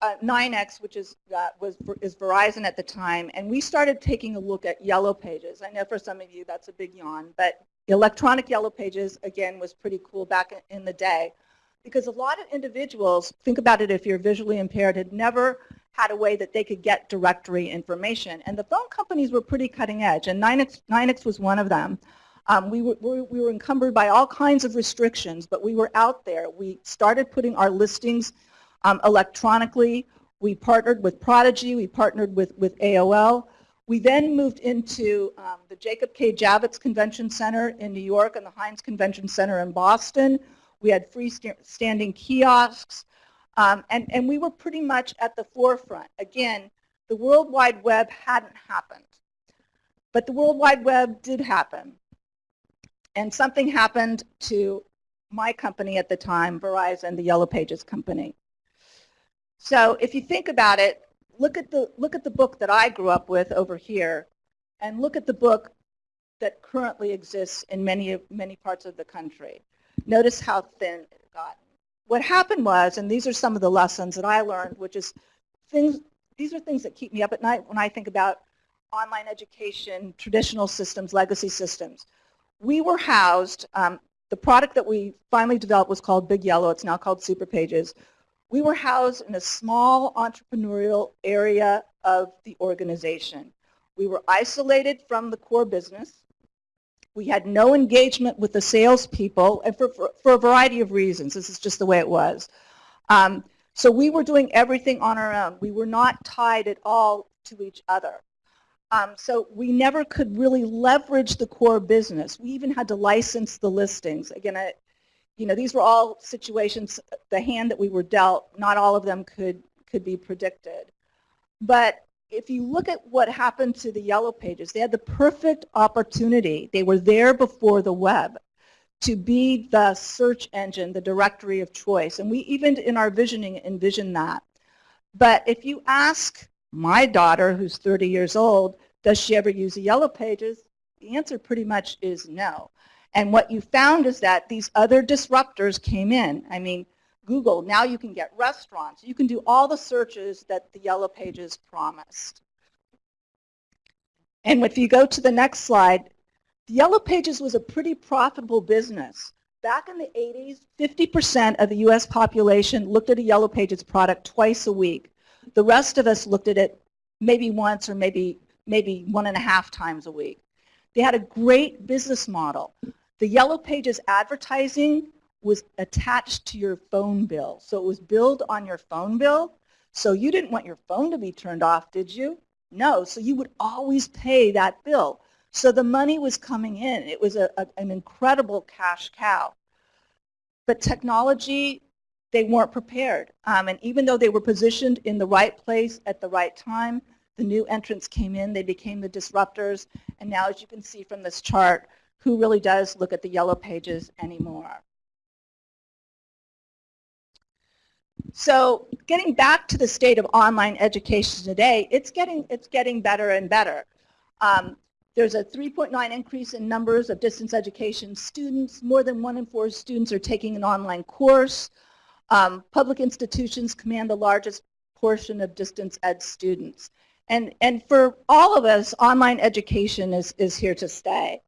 uh, NYNEX, which is, uh, was, is Verizon at the time, and we started taking a look at Yellow Pages. I know for some of you that's a big yawn, but electronic Yellow Pages, again, was pretty cool back in the day because a lot of individuals, think about it if you're visually impaired, had never had a way that they could get directory information. And the phone companies were pretty cutting edge, and NYNEX, NYNEX was one of them. Um, we, were, we were encumbered by all kinds of restrictions, but we were out there. We started putting our listings um, electronically. We partnered with Prodigy. We partnered with, with AOL. We then moved into um, the Jacob K. Javits Convention Center in New York and the Hynes Convention Center in Boston. We had freestanding kiosks. Um, and, and we were pretty much at the forefront. Again, the World Wide Web hadn't happened. But the World Wide Web did happen. And something happened to my company at the time, Verizon, the Yellow Pages company. So if you think about it, look at the, look at the book that I grew up with over here, and look at the book that currently exists in many, many parts of the country. Notice how thin it got what happened was, and these are some of the lessons that I learned, which is things, these are things that keep me up at night when I think about online education, traditional systems, legacy systems. We were housed, um, the product that we finally developed was called Big Yellow, it's now called Super Pages. We were housed in a small entrepreneurial area of the organization. We were isolated from the core business. We had no engagement with the salespeople, and for, for, for, a variety of reasons. This is just the way it was. Um, so we were doing everything on our own. We were not tied at all to each other. Um, so we never could really leverage the core business. We even had to license the listings. Again, I, you know, these were all situations, the hand that we were dealt, not all of them could, could be predicted. But if you look at what happened to the Yellow Pages, they had the perfect opportunity. They were there before the web to be the search engine, the directory of choice. And we even in our visioning envision that. But if you ask my daughter, who's 30 years old, does she ever use the Yellow Pages? The answer pretty much is no. And what you found is that these other disruptors came in. I mean, Google, now you can get restaurants. You can do all the searches that the Yellow Pages promised. And if you go to the next slide, the Yellow Pages was a pretty profitable business. Back in the 80s, 50% of the US population looked at a Yellow Pages product twice a week. The rest of us looked at it maybe once or maybe, maybe one and a half times a week. They had a great business model. The Yellow Pages advertising was attached to your phone bill. So it was billed on your phone bill. So you didn't want your phone to be turned off, did you? No, so you would always pay that bill. So the money was coming in. It was a, a, an incredible cash cow. but technology, they weren't prepared. Um, and even though they were positioned in the right place at the right time, the new entrants came in, they became the disruptors, and now as you can see from this chart, who really does look at the yellow pages anymore? So getting back to the state of online education today, it's getting, it's getting better and better. Um, there's a 3.9 increase in numbers of distance education students. More than one in four students are taking an online course. Um, public institutions command the largest portion of distance ed students. And, and for all of us, online education is, is here to stay.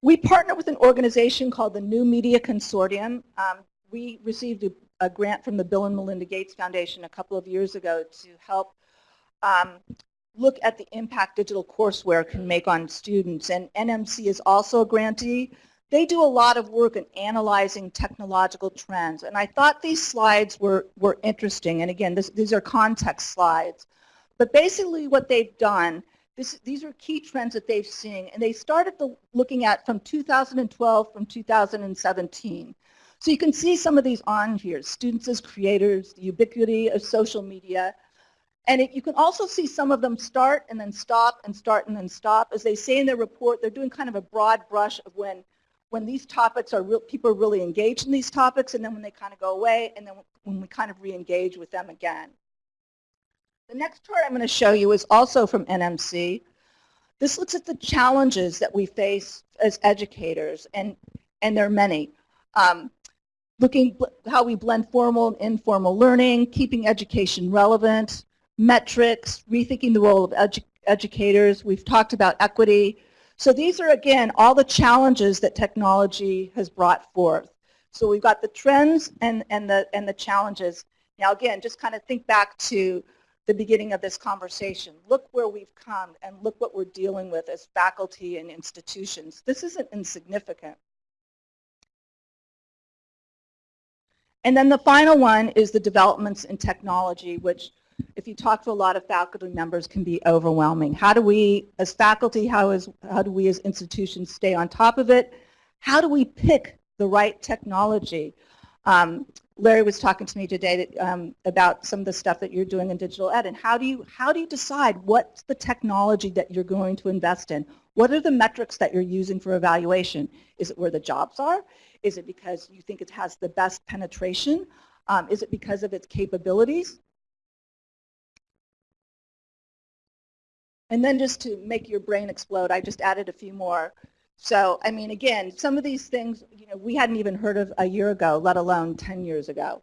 We partner with an organization called the New Media Consortium. Um, we received a, a, grant from the Bill and Melinda Gates Foundation a couple of years ago to help um, look at the impact digital courseware can make on students. And NMC is also a grantee. They do a lot of work in analyzing technological trends. And I thought these slides were, were interesting. And again, this, these are context slides. But basically what they've done, this, these are key trends that they've seen. And they started the, looking at from 2012 from 2017. So you can see some of these on here, students as creators, the ubiquity of social media. And it, you can also see some of them start and then stop and start and then stop. As they say in their report, they're doing kind of a broad brush of when, when these topics are real, people are really engaged in these topics and then when they kind of go away and then when we kind of re-engage with them again. The next chart I'm going to show you is also from NMC. This looks at the challenges that we face as educators, and, and there are many. Um, looking how we blend formal and informal learning, keeping education relevant, metrics, rethinking the role of edu educators. We've talked about equity. So these are, again, all the challenges that technology has brought forth. So we've got the trends and, and, the, and the challenges. Now, again, just kind of think back to the beginning of this conversation. Look where we've come and look what we're dealing with as faculty and institutions. This isn't insignificant. And then the final one is the developments in technology, which if you talk to a lot of faculty members can be overwhelming. How do we, as faculty, how, is, how do we as institutions stay on top of it? How do we pick the right technology? Um, Larry was talking to me today that, um, about some of the stuff that you're doing in digital ed and how do you how do you decide what's the technology that you're going to invest in? What are the metrics that you're using for evaluation? Is it where the jobs are? Is it because you think it has the best penetration? Um, is it because of its capabilities? And then just to make your brain explode, I just added a few more. So, I mean, again, some of these things, you know, we hadn't even heard of a year ago, let alone 10 years ago.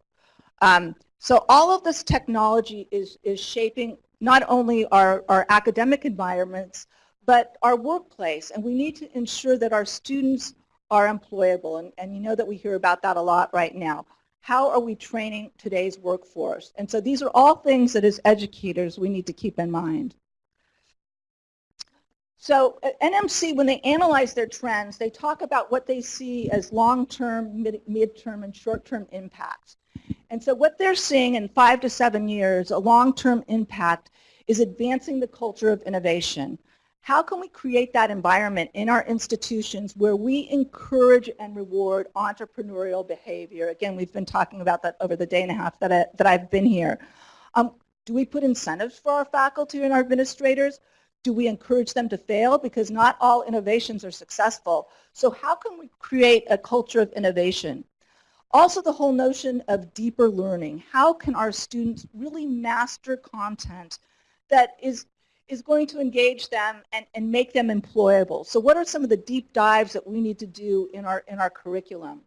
Um, so all of this technology is, is shaping not only our, our academic environments, but our workplace. And we need to ensure that our students are employable. And, and you know that we hear about that a lot right now. How are we training today's workforce? And so these are all things that as educators we need to keep in mind. So at NMC, when they analyze their trends, they talk about what they see as long-term, mid- mid-term, and short-term impacts. And so what they're seeing in five to seven years, a long-term impact, is advancing the culture of innovation. How can we create that environment in our institutions where we encourage and reward entrepreneurial behavior? Again, we've been talking about that over the day and a half that, I, that I've been here. Um, do we put incentives for our faculty and our administrators? Do we encourage them to fail? Because not all innovations are successful. So how can we create a culture of innovation? Also the whole notion of deeper learning. How can our students really master content that is is going to engage them and, and make them employable. So what are some of the deep dives that we need to do in our, in our curriculum?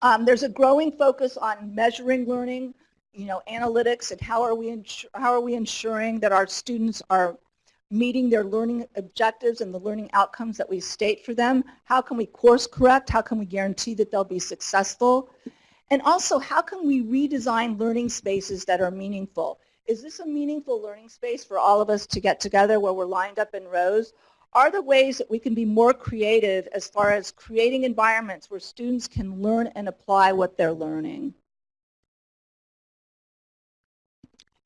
Um, there's a growing focus on measuring learning, you know, analytics and how are we, how are we ensuring that our students are meeting their learning objectives and the learning outcomes that we state for them? How can we course correct? How can we guarantee that they'll be successful? And also, how can we redesign learning spaces that are meaningful? is this a meaningful learning space for all of us to get together where we're lined up in rows? Are there ways that we can be more creative as far as creating environments where students can learn and apply what they're learning?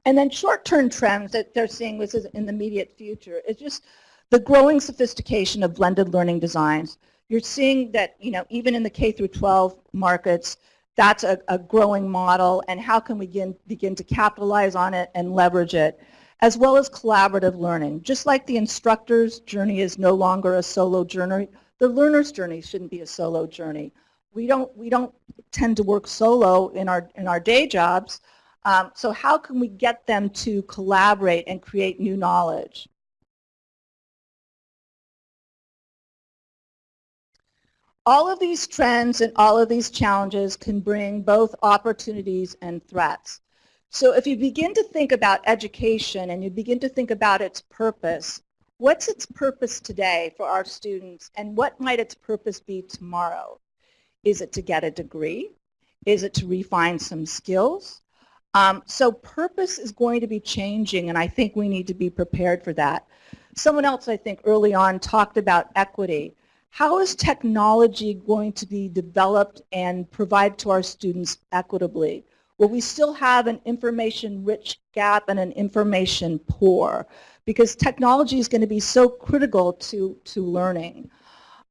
And then short-term trends that they're seeing in the immediate future is just the growing sophistication of blended learning designs. You're seeing that, you know, even in the K through 12 markets, that's a, a growing model and how can we begin, begin to capitalize on it and leverage it, as well as collaborative learning. Just like the instructor's journey is no longer a solo journey, the learner's journey shouldn't be a solo journey. We don't, we don't tend to work solo in our, in our day jobs, um, so how can we get them to collaborate and create new knowledge? All of these trends and all of these challenges can bring both opportunities and threats. So if you begin to think about education and you begin to think about its purpose, what's its purpose today for our students and what might its purpose be tomorrow? Is it to get a degree? Is it to refine some skills? Um, so purpose is going to be changing, and I think we need to be prepared for that. Someone else, I think, early on talked about equity. How is technology going to be developed and provide to our students equitably? Will we still have an information-rich gap and an information poor? Because technology is going to be so critical to, to learning.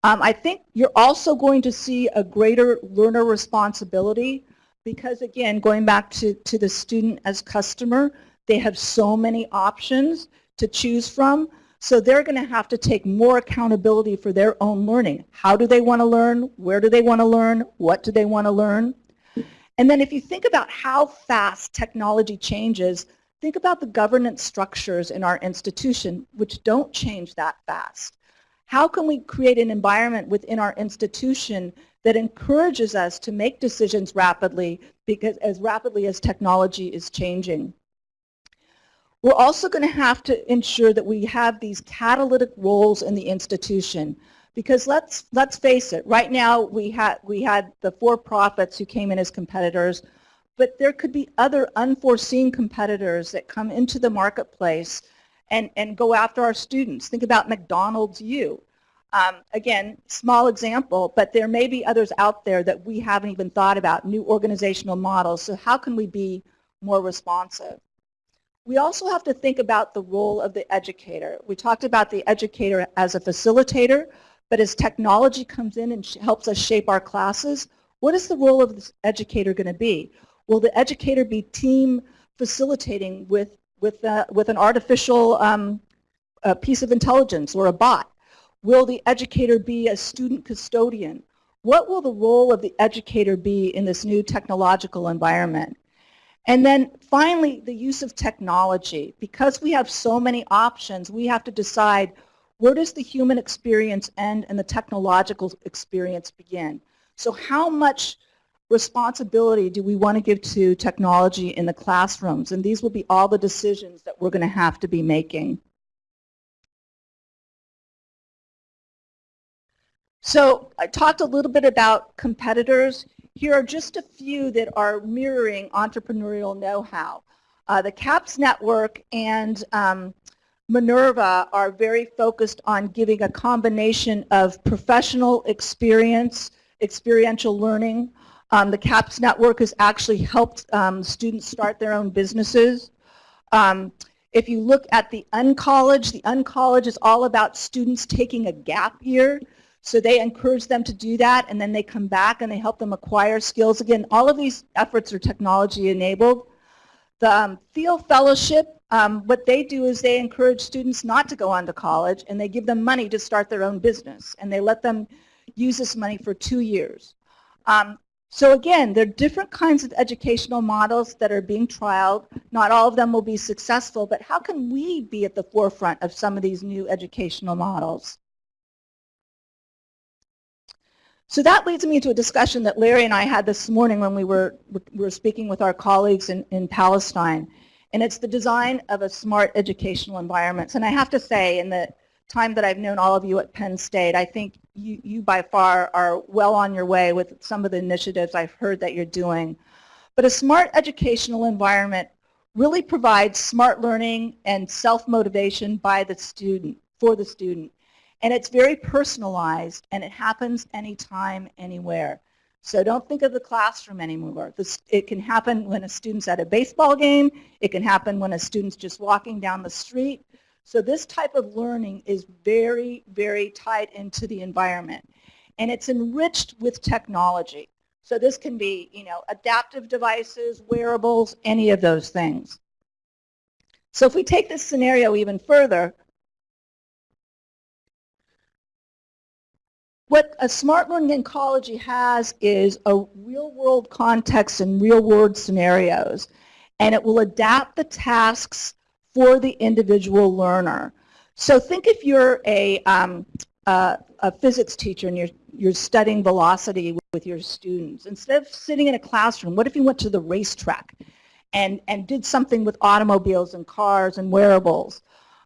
Um, I think you're also going to see a greater learner responsibility because again, going back to, to the student as customer, they have so many options to choose from. So they're going to have to take more accountability for their own learning. How do they want to learn? Where do they want to learn? What do they want to learn? And then if you think about how fast technology changes, think about the governance structures in our institution, which don't change that fast. How can we create an environment within our institution that encourages us to make decisions rapidly because as rapidly as technology is changing. We're also going to have to ensure that we have these catalytic roles in the institution because let's let's face it right now we had we had the for-profits who came in as competitors but there could be other unforeseen competitors that come into the marketplace and and go after our students think about McDonald's U um, again, small example, but there may be others out there that we haven't even thought about, new organizational models. So how can we be more responsive? We also have to think about the role of the educator. We talked about the educator as a facilitator, but as technology comes in and helps us shape our classes, what is the role of this educator going to be? Will the educator be team facilitating with, with, uh, with an artificial um, piece of intelligence or a bot? Will the educator be a student custodian? What will the role of the educator be in this new technological environment? And then finally, the use of technology. Because we have so many options, we have to decide where does the human experience end and the technological experience begin? So how much responsibility do we want to give to technology in the classrooms? And these will be all the decisions that we're going to have to be making. So I talked a little bit about competitors. Here are just a few that are mirroring entrepreneurial know-how. Uh, the CAPS network and um, Minerva are very focused on giving a combination of professional experience, experiential learning. Um, the CAPS network has actually helped um, students start their own businesses. Um, if you look at the Uncollege, the Uncollege is all about students taking a gap year so they encourage them to do that and then they come back and they help them acquire skills. Again, all of these efforts are technology enabled. The um, Thiel Fellowship, um, what they do is they encourage students not to go on to college and they give them money to start their own business and they let them use this money for two years. Um, so again, there are different kinds of educational models that are being trialed. Not all of them will be successful, but how can we be at the forefront of some of these new educational models? So that leads me to a discussion that Larry and I had this morning when we were, we were speaking with our colleagues in, in Palestine. And it's the design of a smart educational environment. And I have to say, in the time that I've known all of you at Penn State, I think you, you by far are well on your way with some of the initiatives I've heard that you're doing. But a smart educational environment really provides smart learning and self-motivation by the student, for the student. And it's very personalized, and it happens anytime, anywhere. So don't think of the classroom anymore. This, it can happen when a student's at a baseball game. It can happen when a student's just walking down the street. So this type of learning is very, very tied into the environment. and it's enriched with technology. So this can be, you know, adaptive devices, wearables, any of those things. So if we take this scenario even further, what a smart learning ecology has is a real world context and real world scenarios and it will adapt the tasks for the individual learner. So think if you're a, um, a, a physics teacher and you're, you're studying velocity with your students. Instead of sitting in a classroom, what if you went to the racetrack and, and did something with automobiles and cars and wearables?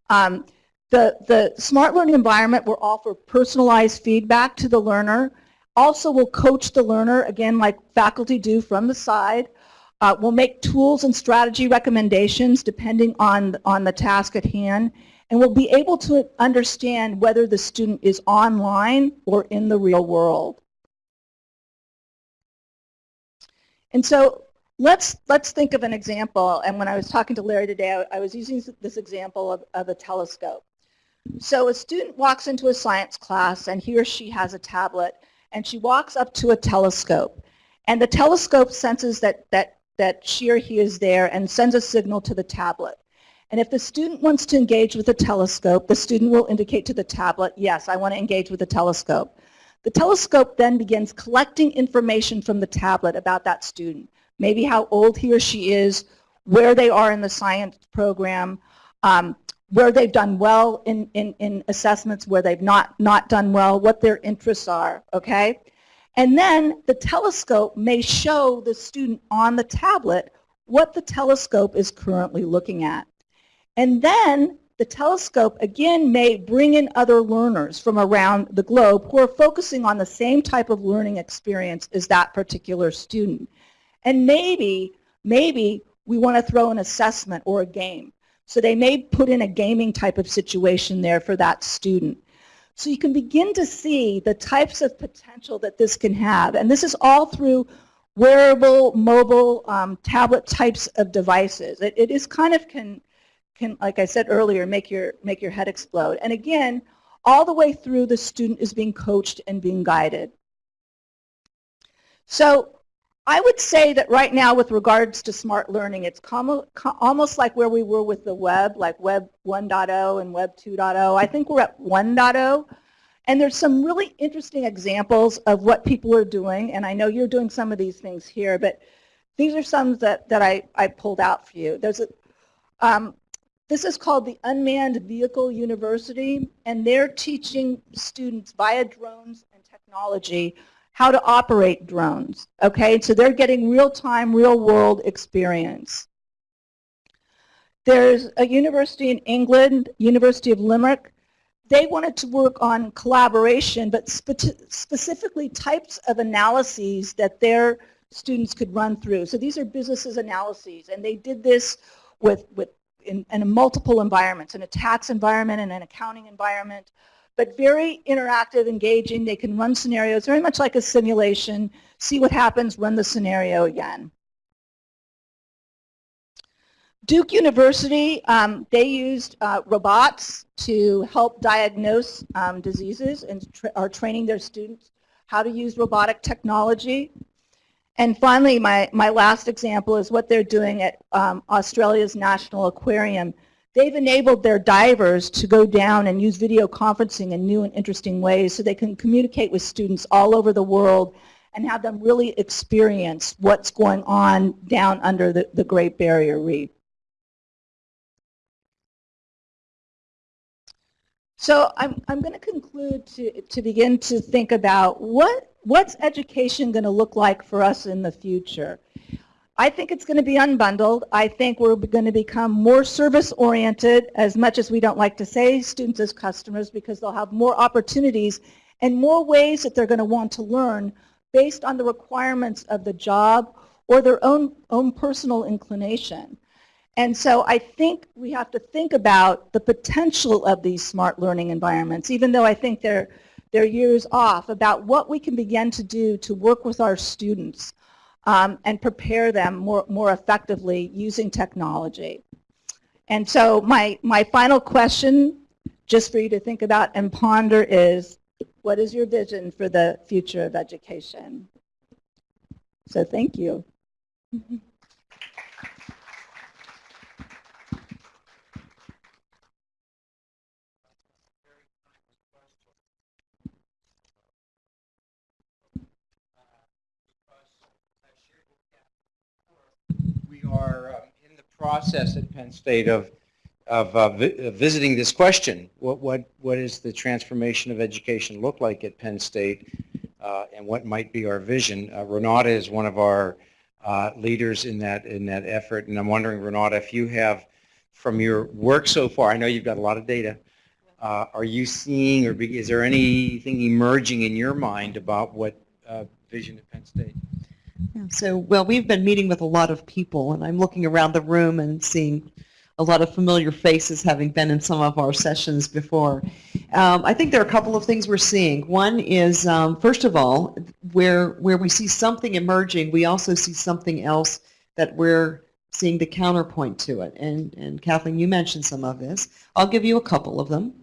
Um, the, the smart learning environment will offer personalized feedback to the learner. Also will coach the learner, again, like faculty do from the side. Uh, we'll make tools and strategy recommendations depending on, on the task at hand. And we'll be able to understand whether the student is online or in the real world. And so let's, let's think of an example. And when I was talking to Larry today, I, I was using this example of, of a telescope. So a student walks into a science class and he or she has a tablet and she walks up to a telescope. And the telescope senses that, that, that she or he is there and sends a signal to the tablet. And if the student wants to engage with the telescope, the student will indicate to the tablet, yes, I want to engage with the telescope. The telescope then begins collecting information from the tablet about that student, maybe how old he or she is, where they are in the science program, um, where they've done well in, in, in assessments, where they've not, not done well, what their interests are, okay? And then the telescope may show the student on the tablet what the telescope is currently looking at. And then the telescope again may bring in other learners from around the globe who are focusing on the same type of learning experience as that particular student. And maybe, maybe we want to throw an assessment or a game. So they may put in a gaming type of situation there for that student. So you can begin to see the types of potential that this can have. And this is all through wearable, mobile, um, tablet types of devices. It, it is kind of can, can, like I said earlier, make your, make your head explode. And again, all the way through the student is being coached and being guided. So I would say that right now with regards to smart learning, it's almost like where we were with the web, like Web 1.0 and Web 2.0. I think we're at 1.0. And there's some really interesting examples of what people are doing. And I know you're doing some of these things here, but these are some that, that I, I pulled out for you. There's a, um, this is called the Unmanned Vehicle University, and they're teaching students via drones and technology how to operate drones. Okay, so they're getting real-time, real-world experience. There's a university in England, University of Limerick. They wanted to work on collaboration, but spe specifically types of analyses that their students could run through. So these are businesses analyses, and they did this with, with in, in multiple environments, in a tax environment and an accounting environment, but very interactive, engaging. They can run scenarios very much like a simulation, see what happens, run the scenario again. Duke University, um, they used uh, robots to help diagnose um, diseases and tra are training their students how to use robotic technology. And finally, my, my last example is what they're doing at um, Australia's National Aquarium. They've enabled their divers to go down and use video conferencing in new and interesting ways so they can communicate with students all over the world and have them really experience what's going on down under the, the Great Barrier Reef. So I'm, I'm going to conclude to, to begin to think about what, what's education going to look like for us in the future. I think it's going to be unbundled. I think we're going to become more service-oriented, as much as we don't like to say students as customers, because they'll have more opportunities and more ways that they're going to want to learn based on the requirements of the job or their own, own personal inclination. And so I think we have to think about the potential of these smart learning environments, even though I think they're, they're years off, about what we can begin to do to work with our students um, and prepare them more, more effectively using technology. And so my, my final question, just for you to think about and ponder is, What is your vision for the future of education? So thank you. <laughs> are um, in the process at Penn State of, of uh, vi- uh, visiting this question. What, what, what is the transformation of education look like at Penn State? uh, And what might be our vision? Uh, Renata is one of our uh, leaders in that, in that effort. And I'm wondering, Renata, if you have, from your work so far, I know you've got a lot of data. uh, Are you seeing, or is there anything emerging in your mind about what vision at Penn State? So, well, we've been meeting with a lot of people, and I'm looking around the room and seeing a lot of familiar faces, having been in some of our sessions before. Um, I think there are a couple of things we're seeing. One is, um, first of all, where where we see something emerging, we also see something else that we're seeing the counterpoint to it. And and Kathleen, you mentioned some of this. I'll give you a couple of them.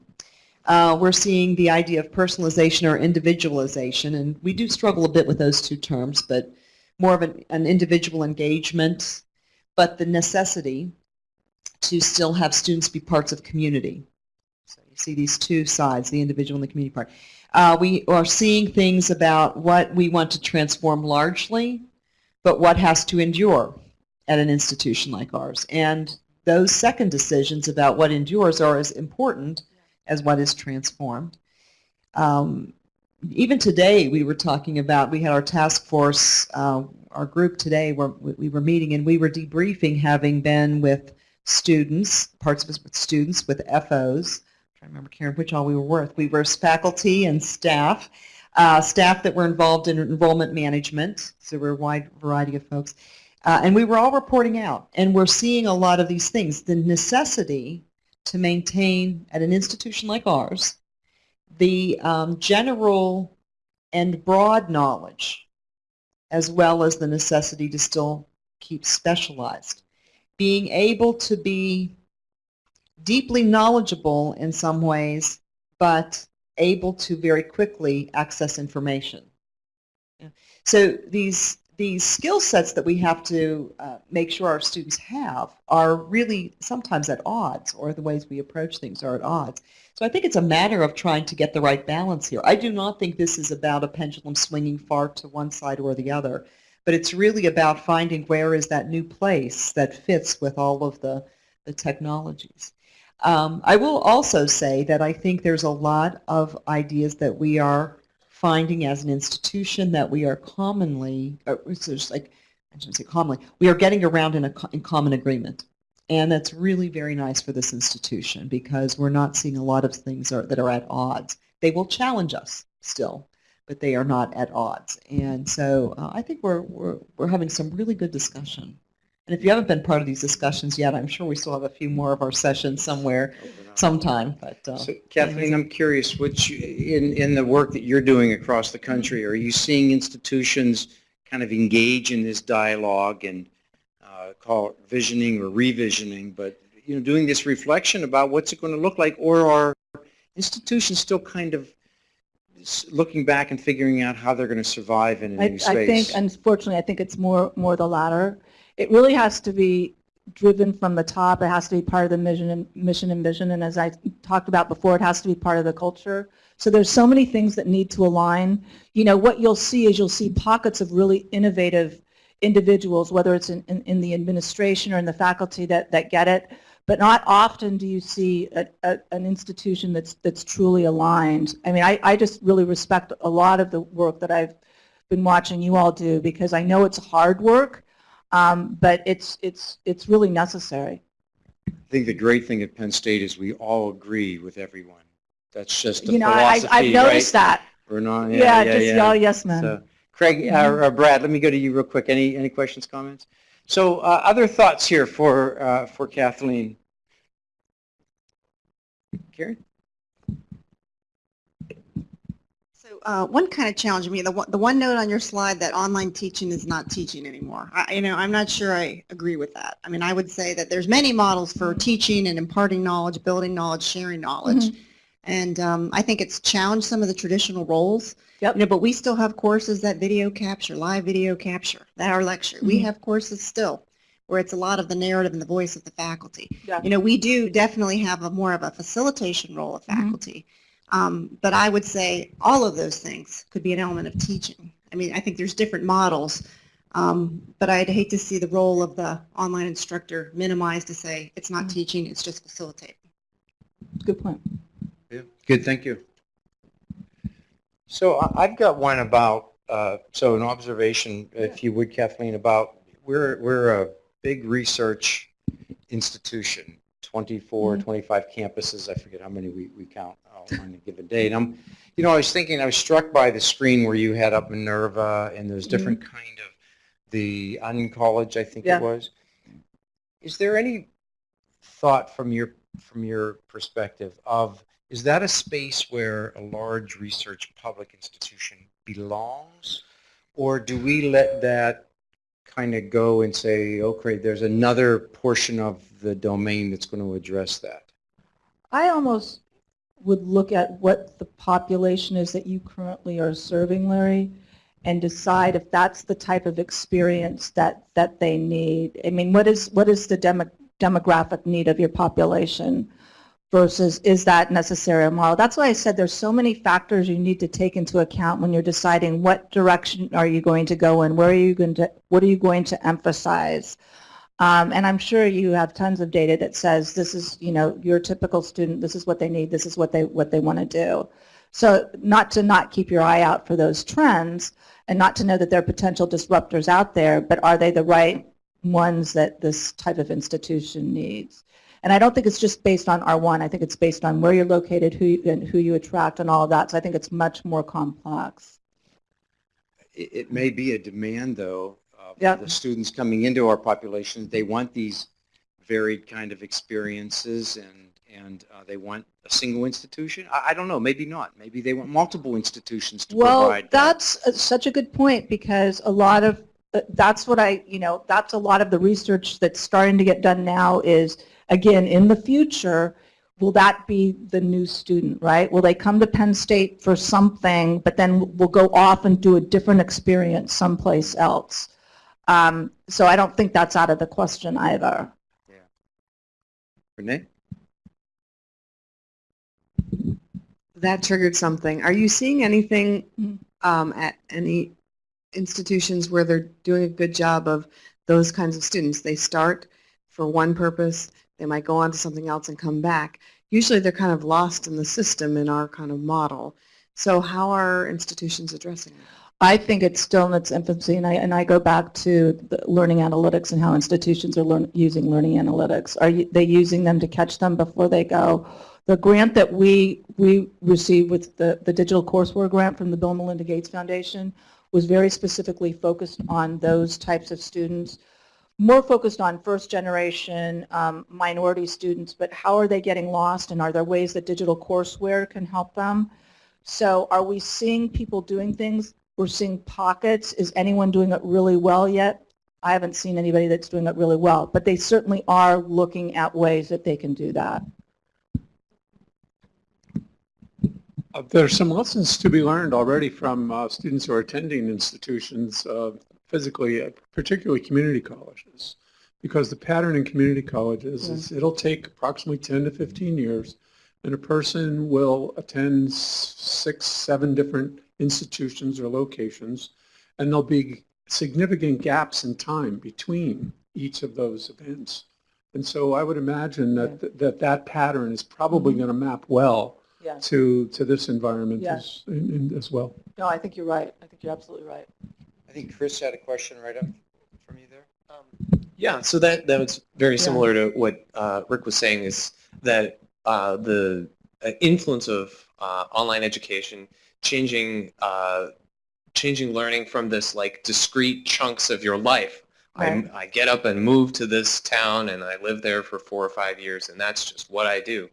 Uh, we're seeing the idea of personalization or individualization, and we do struggle a bit with those two terms, but more of an, an individual engagement, but the necessity to still have students be parts of community. So you see these two sides, the individual and the community part. Uh, we are seeing things about what we want to transform largely, but what has to endure at an institution like ours. And those second decisions about what endures are as important as what is transformed. Um, even today we were talking about, we had our task force, uh, our group today where we we were meeting and we were debriefing having been with students, parts of us with students, with FOs. To remember, Karen, which all we were with. We were faculty and staff, uh, staff that were involved in enrollment management, so we're a wide variety of folks. Uh, and we were all reporting out, and we're seeing a lot of these things. The necessity to maintain at an institution like ours the um, general and broad knowledge, as well as the necessity to still keep specialized. Being able to be deeply knowledgeable in some ways, but able to very quickly access information. So these these skill sets that we have to uh, make sure our students have are really sometimes at odds, or the ways we approach things are at odds. So I think it's a matter of trying to get the right balance here. I do not think this is about a pendulum swinging far to one side or the other, but it's really about finding where is that new place that fits with all of the, the technologies. Um, I will also say that I think there's a lot of ideas that we are finding as an institution that we are commonly, or it's like, I shouldn't say commonly, we are getting around in a in common agreement. And that's really very nice for this institution because we're not seeing a lot of things are, that are at odds. They will challenge us still, but they are not at odds. And so uh, I think we're, we're, we're having some really good discussion. And if you haven't been part of these discussions yet, I'm sure we still have a few more of our sessions somewhere, sometime. But uh, So Kathleen, I'm curious, which, in, in the work that you're doing across the country, are you seeing institutions kind of engage in this dialogue and uh, call it visioning or revisioning, but, you know, doing this reflection about what's it going to look like, or are institutions still kind of looking back and figuring out how they're going to survive in a I, new space? I think, unfortunately, I think it's more, more the latter. It really has to be driven from the top. It has to be part of the mission and, mission and vision. And as I talked about before, it has to be part of the culture. So there's so many things that need to align. You know, what you'll see is you'll see pockets of really innovative individuals, whether it's in, in, in the administration or in the faculty that, that get it. But not often do you see a, a, an institution that's, that's truly aligned. I mean, I, I just really respect a lot of the work that I've been watching you all do because I know it's hard work, um, but it's, it's, it's really necessary. I think the great thing at Penn State is we all agree with everyone. That's just the You know, I, philosophy, I've noticed right? that. We're not, Yeah, yeah, yeah, just yeah. y'all yes men. So, Craig, uh, or Brad, let me go to you real quick. Any, any questions, comments? So uh, other thoughts here for, uh, for Kathleen? Karen? So uh, one kind of challenge me, the the one note on your slide that online teaching is not teaching anymore. I, you know, I'm not sure I agree with that. I mean, I would say that there's many models for teaching and imparting knowledge, building knowledge, sharing knowledge. And um, I think it's challenged some of the traditional roles. Yep. You know, but we still have courses that video capture, live video capture, that are lecture. We Mhm. have courses still where it's a lot of the narrative and the voice of the faculty. Yeah. You know, we do definitely have a more of a facilitation role of Mhm. faculty. Um, but I would say all of those things could be an element of teaching. I mean, I think there's different models, um, but I'd hate to see the role of the online instructor minimized to say it's not Mhm. teaching, it's just facilitating. Good point. Yeah, Good, thank you. So I- I've got one about, uh, so an observation, if you would Kathleen, about, we're, we're a big research institution, 24, Mhm. 25 campuses, I forget how many we, we count on a given day. And I'm, you know, I was thinking, I was struck by the screen where you had up Minerva and there's different kind of, the Uncollege, I think Yeah. it was. Is there any thought from your, from your perspective of is that a space where a large research public institution belongs? Or do we let that kind of go and say, okay, there's another portion of the domain that's going to address that? I almost would look at what the population is that you currently are serving, Larry, and decide if that's the type of experience that, that they need. I mean, what is, what is the demo, demographic need of your population versus is that necessary or model? That's why I said there's so many factors you need to take into account when you're deciding what direction are you going to go in, where are you going to, what are you going to emphasize? Um, and I'm sure you have tons of data that says this is, you know, your typical student, this is what they need, this is what they, what they want to do. So not to not keep your eye out for those trends and not to know that there are potential disruptors out there, but are they the right ones that this type of institution needs? And I don't think it's just based on R1. I think it's based on where you're located, who you, and who you attract and all of that. So I think it's much more complex. It, it may be a demand, though, Yep. the students coming into our population. They want these varied kind of experiences and, and uh, they want a single institution. I, I don't know, maybe not. Maybe they want multiple institutions to Well, provide. that. that's uh, such a good point because a lot of, uh, that's what I, you know, that's a lot of the research that's starting to get done now is, again, in the future, will that be the new student, right? Will they come to Penn State for something, but then will go off and do a different experience someplace else? Um, So I don't think that's out of the question either. Renee? That triggered something. Are you seeing anything Mhm. um, at any institutions where they're doing a good job of those kinds of students? They start for one purpose, they might go on to something else and come back. Usually they're kind of lost in the system in our kind of model. So how are institutions addressing that? I think it's still in its infancy, and I, and I go back to learning analytics and how institutions are learn, using learning analytics. Are you, they using them to catch them before they go? The grant that we, we received with the, the digital courseware grant from the Bill and Melinda Gates Foundation was very specifically focused on those types of students, more focused on first generation um, minority students, but how are they getting lost and are there ways that digital courseware can help them? So are we seeing people doing things? We're seeing pockets. Is anyone doing it really well yet? I haven't seen anybody that's doing it really well, but they certainly are looking at ways that they can do that. Uh, There's some lessons to be learned already from uh, students who are attending institutions uh, physically, particularly community colleges. Because the pattern in community colleges is it'll take approximately 10 to 15 years, and a person will attend six, seven different institutions or locations, and there'll be significant gaps in time between each of those events. And so I would imagine that that, that pattern is probably going to map well Yeah. to, to this environment Yeah. as, in- in- as well. No, I think you're right. I think you're absolutely right. I think Chris had a question right up from you there. Yeah, so that, that was very Yeah. similar to what uh, Rick was saying is that uh, the uh, influence of uh, online education changing uh, changing learning from this like discrete chunks of your life. Right. I, I get up and move to this town and I live there for four or five years and that's just what I do.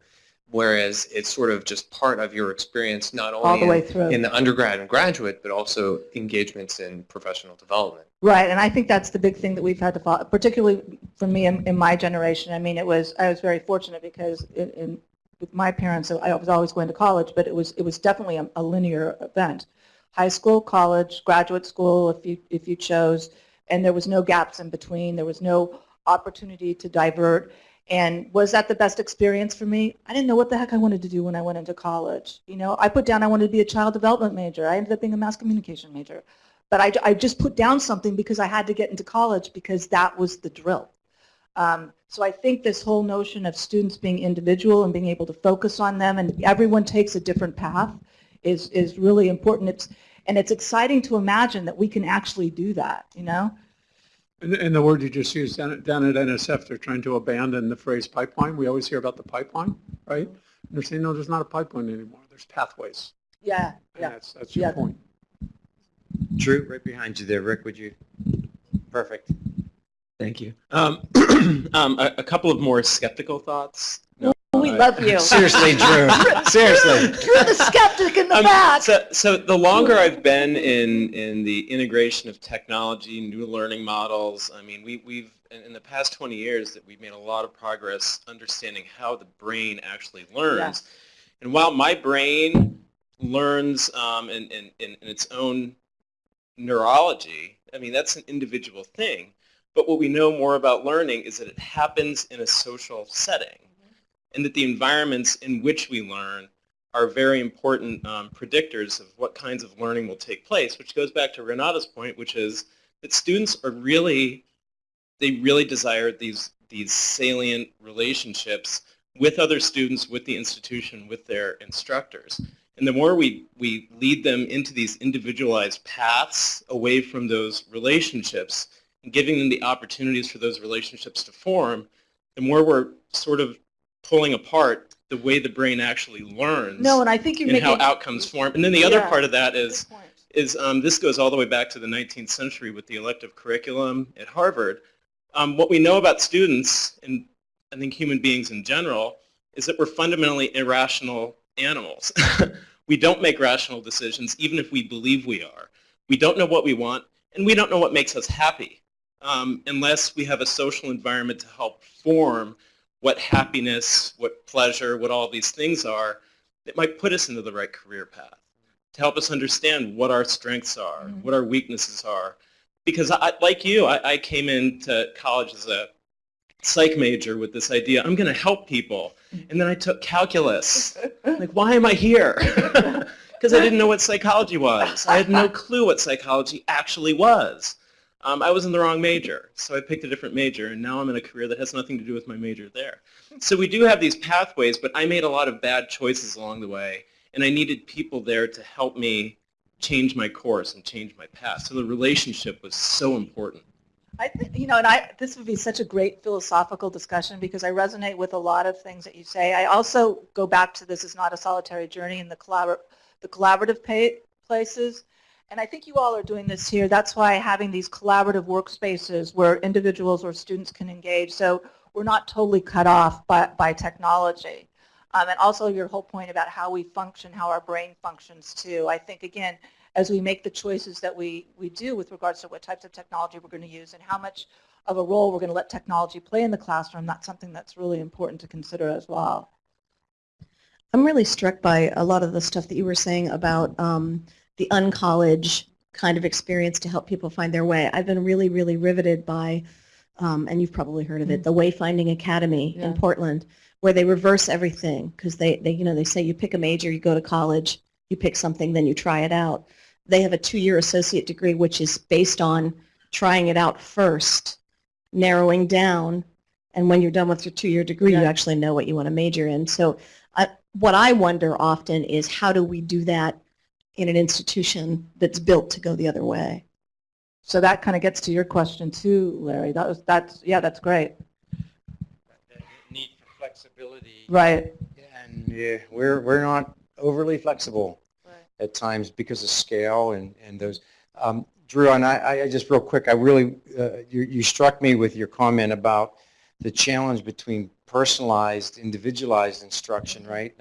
Whereas it's sort of just part of your experience not only All the in, way through. in the undergrad and graduate, but also engagements in professional development. Right, and I think that's the big thing that we've had to follow, particularly for me in, in my generation. I mean, it was, I was very fortunate because in, in with my parents, I was always going to college, but it was, it was definitely a, a linear event. High school, college, graduate school, if you, if you chose, and there was no gaps in between. There was no opportunity to divert. And was that the best experience for me? I didn't know what the heck I wanted to do when I went into college. You know, I put down I wanted to be a child development major. I ended up being a mass communication major. But I, I just put down something because I had to get into college because that was the drill. Um, so I think this whole notion of students being individual and being able to focus on them and everyone takes a different path is, is really important. It's, and it's exciting to imagine that we can actually do that, you know? And, and the word you just used down at, down at NSF, they're trying to abandon the phrase pipeline. We always hear about the pipeline, right? And they're saying, no, there's not a pipeline anymore. There's pathways. Yeah, And yeah. that's, that's your Yeah. point. Drew, right behind you there. Rick, would you? Perfect. Thank you. Um, <clears throat> um, a, a couple of more skeptical thoughts. No, We I- love you. <laughs> Seriously, Drew. <laughs> Seriously. You're the skeptic in the Um, back. So, so the longer I've been in, in the integration of technology, new learning models, I mean, we, we've, in, in the past 20 years, that we've made a lot of progress understanding how the brain actually learns. And while my brain learns um, in, in, in, in its own neurology, I mean, that's an individual thing. But what we know more about learning is that it happens in a social setting and that the environments in which we learn are very important um, predictors of what kinds of learning will take place, which goes back to Renata's point, which is that students are really, they really desire these, these salient relationships with other students, with the institution, with their instructors. And the more we, we lead them into these individualized paths away from those relationships and giving them the opportunities for those relationships to form, the more we're sort of pulling apart the way the brain actually learns No, and I think you and how outcomes form. And then the other Yeah. part of that is, is um, this goes all the way back to the 19th century with the elective curriculum at Harvard. Um, what we know about students, and I think human beings in general, is that we're fundamentally irrational animals. <laughs> we don't make rational decisions even if we believe we are. We don't know what we want, and we don't know what makes us happy um, unless we have a social environment to help form what happiness, what pleasure, what all these things are that might put us into the right career path, to help us understand what our strengths are, Mhm. what our weaknesses are. Because I, like you, I, I came into college as a psych major with this idea, I'm going to help people. And then I took calculus. <laughs> like, why am I here? <laughs> Because I didn't know what psychology was. I had no <laughs> clue what psychology actually was. Um, I was in the wrong major, so I picked a different major, and now I'm in a career that has nothing to do with my major there. So we do have these pathways, but I made a lot of bad choices along the way, and I needed people there to help me change my course and change my path. So the relationship was so important. I think, you know, and I, this would be such a great philosophical discussion because I resonate with a lot of things that you say. I also go back to this is not a solitary journey in the, collabor- the collaborative places. And I think you all are doing this here. That's why having these collaborative workspaces where individuals or students can engage. So we're not totally cut off by, by technology. Um, and also your whole point about how we function, how our brain functions too. I think, again, as we make the choices that we, we do with regards to what types of technology we're going to use and how much of a role we're going to let technology play in the classroom, that's something that's really important to consider as well. I'm really struck by a lot of the stuff that you were saying about um, the uncollege kind of experience to help people find their way. I've been really, really riveted by, um, and you've probably heard of it, the Wayfinding Academy in Portland, where they reverse everything because they, they, you know, they say you pick a major, you go to college, you pick something, then you try it out. They have a two-year associate degree, which is based on trying it out first, narrowing down, and when you're done with your two-year degree, you actually know what you want to major in. So I, what I wonder often is how do we do that in an institution that's built to go the other way? So that kind of gets to your question too, Larry. That was, that's, yeah, that's great. The Need for flexibility. Right. And yeah, we're, we're not overly flexible Right. at times because of scale and, and those. Um, Drew, and I, I just real quick, I really, uh, you, you struck me with your comment about the challenge between personalized, individualized instruction, right?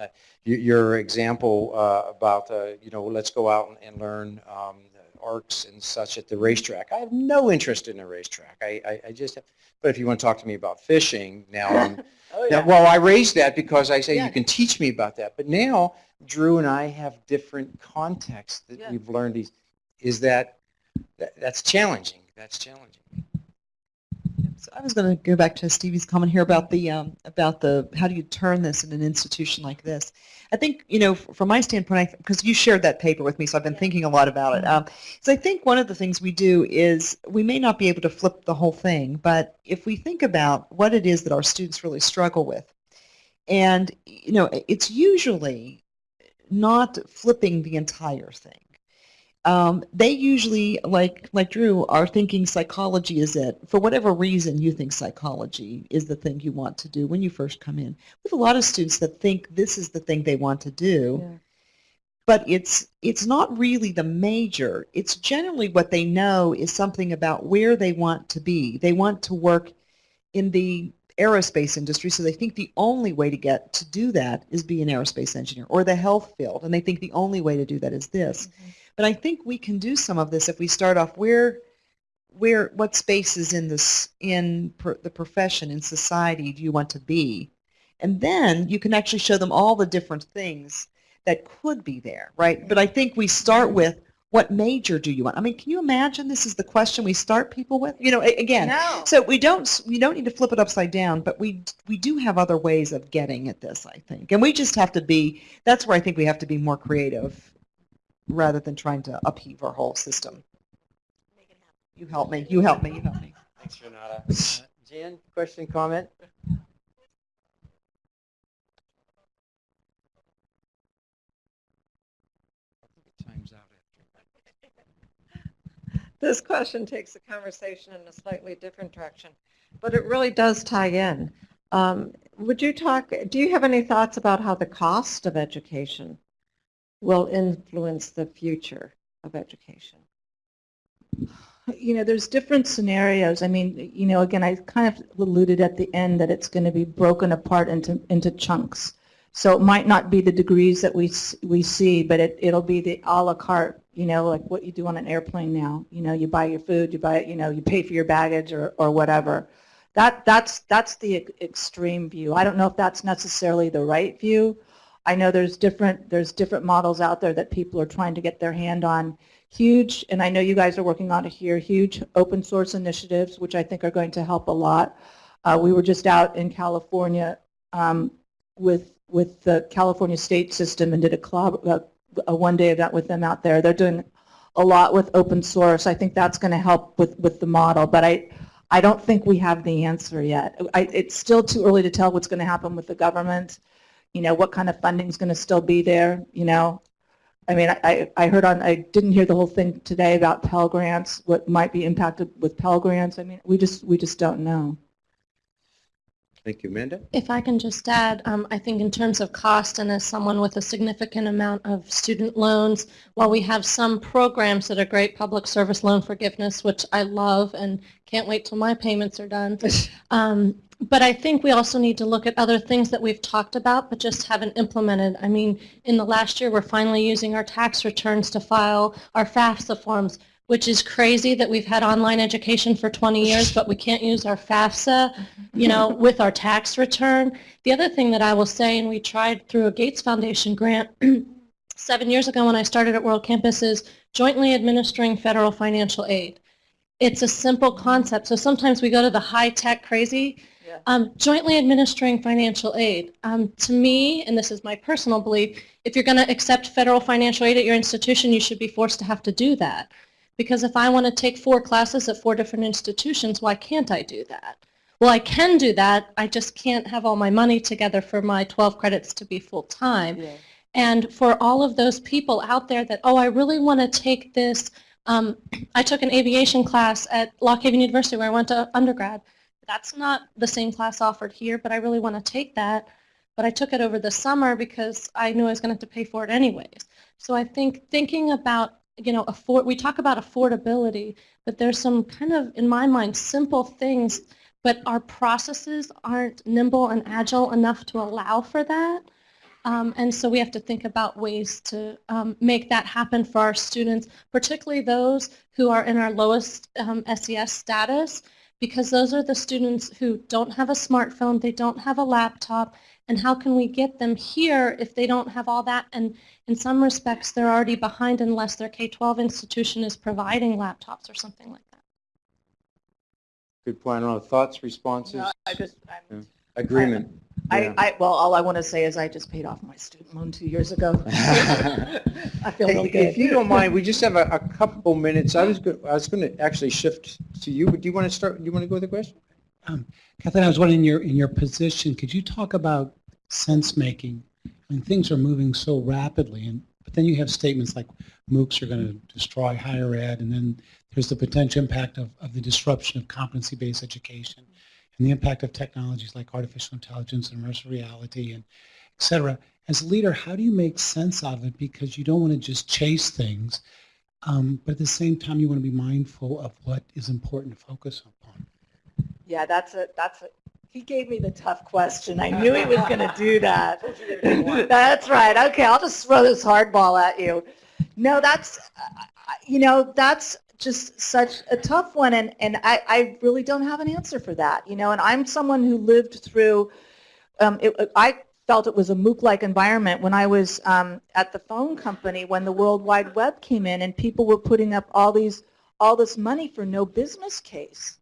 Your, example uh, about, uh, you know, let's go out and, and learn um, arcs and such at the racetrack. I have no interest in a racetrack. I, I, I just, have, but if you want to talk to me about fishing, now I'm, <laughs> Now, well, I raised that because I say Yeah. you can teach me about that, but now Drew and I have different contexts that Yeah. we've learned. Is, is that, that that's challenging? That's challenging. So I was going to go back to Stevie's comment here about the um, about the how do you turn this in an institution like this. I think you know from my standpoint, because you shared that paper with me, so I've been thinking a lot about it. Um, so I think one of the things we do is we may not be able to flip the whole thing, but if we think about what it is that our students really struggle with, and you know, it's usually not flipping the entire thing um, they usually, like like Drew, are thinking psychology is it. For whatever reason, you think psychology is the thing you want to do when you first come in. We have a lot of students that think this is the thing they want to do, Yeah. but it's it's not really the major. It's generally what they know is something about where they want to be. They want to work in the aerospace industry, so they think the only way to get to do that is be an aerospace engineer or the health field, and they think the only way to do that is this. Mm-hmm. But I think we can do some of this if we start off where, where, what spaces in this, in per, the profession, in society do you want to be? And then you can actually show them all the different things that could be there, right? But I think we start with what major do you want? I mean, can you imagine this is the question we start people with? You know, again, No. so we don't we don't need to flip it upside down, but we we do have other ways of getting at this, I think, and we just have to be. That's where I think we have to be more creative, rather than trying to upheave our whole system. You help me. You help me. You help me. Thanks, Renata. Uh, Jan, question, comment? I think it times out after. This question takes the conversation in a slightly different direction, but it really does tie in. Um, Would you talk, do you have any thoughts about how the cost of education will influence the future of education? You know, there's different scenarios. I mean, you know, again, I kind of alluded at the end that it's going to be broken apart into, into chunks. So it might not be the degrees that we, we see, but it, it'll be the à la carte, you know, like what you do on an airplane now. You know, you buy your food, you buy, you know, you pay for your baggage or, or whatever. That, that's, that's the extreme view. I don't know if that's necessarily the right view. I know there's different, there's different models out there that people are trying to get their hand on. Huge, and I know you guys are working on it here, huge open source initiatives, which I think are going to help a lot. Uh, we were just out in California um, with, with the California state system and did a, collab, a, a one-day event with them out there. They're doing a lot with open source. I think that's going to help with, with the model, but I, I don't think we have the answer yet. I, it's still too early to tell what's going to happen with the government. You know, what kind of funding is going to still be there, you know? I mean, I, I heard on, I didn't hear the whole thing today about Pell Grants, what might be impacted with Pell Grants. I mean, we just, we just don't know. Thank you, Amanda. If I can just add, um, I think in terms of cost and as someone with a significant amount of student loans, while we have some programs that are great, public service loan forgiveness, which I love and can't wait till my payments are done. <laughs> Um, but I think we also need to look at other things that we've talked about but just haven't implemented. I mean, in the last year, we're finally using our tax returns to file our FAFSA forms, which is crazy that we've had online education for 20 years, but we can't use our FAFSA, you know, with our tax return. The other thing that I will say, and we tried through a Gates Foundation grant <clears throat> seven years ago when I started at World Campus, is jointly administering federal financial aid. It's a simple concept. So sometimes we go to the high-tech crazy. Um, jointly administering financial aid. Um, to me, and this is my personal belief, if you're going to accept federal financial aid at your institution, you should be forced to have to do that. Because if I want to take four classes at four different institutions, why can't I do that? Well, I can do that. I just can't have all my money together for my 12 credits to be full-time. And for all of those people out there that, oh, I really want to take this, um, I took an aviation class at Lock Haven University where I went to undergrad. That's not the same class offered here, but I really want to take that. But I took it over the summer because I knew I was going to have to pay for it anyways. So I think thinking about, you know, afford, we talk about affordability, but there's some kind of, in my mind, simple things, but our processes aren't nimble and agile enough to allow for that. Um, and so we have to think about ways to um, make that happen for our students, particularly those who are in our lowest um, SES status, because those are the students who don't have a smartphone, they don't have a laptop, and how can we get them here if they don't have all that? And in some respects, they're already behind unless their K-12 institution is providing laptops or something like that. Good point. I don't know, thoughts, responses? No, I just, I'm- Agreement. I, Yeah. I, well, all I want to say is I just paid off my student loan two years ago. <laughs> I feel really good. If you don't mind, we just have a, a couple minutes. I was, go- I was going to actually shift to you, but do you want to start, do you want to go with the question? Um, Kathleen, I was wondering, in your, in your position, could you talk about sense-making? I mean, things are moving so rapidly, and, but then you have statements like MOOCs are going to destroy higher ed, and then there's the potential impact of, of the disruption of competency-based education, and the impact of technologies like artificial intelligence and immersive reality, and et cetera. As a leader, how do you make sense out of it? Because you don't want to just chase things, um, but at the same time, you want to be mindful of what is important to focus upon. Yeah, that's a, that's a, he gave me the tough question. I knew he was going <laughs> to do that. That's right. Okay, I'll just throw this hardball at you. No, that's, uh, you know, that's just such a tough one, and, and I, I really don't have an answer for that, you know, and I'm someone who lived through, um, it, I felt it was a MOOC-like environment when I was um, at the phone company when the World Wide Web came in and people were putting up all these, all this money for no business case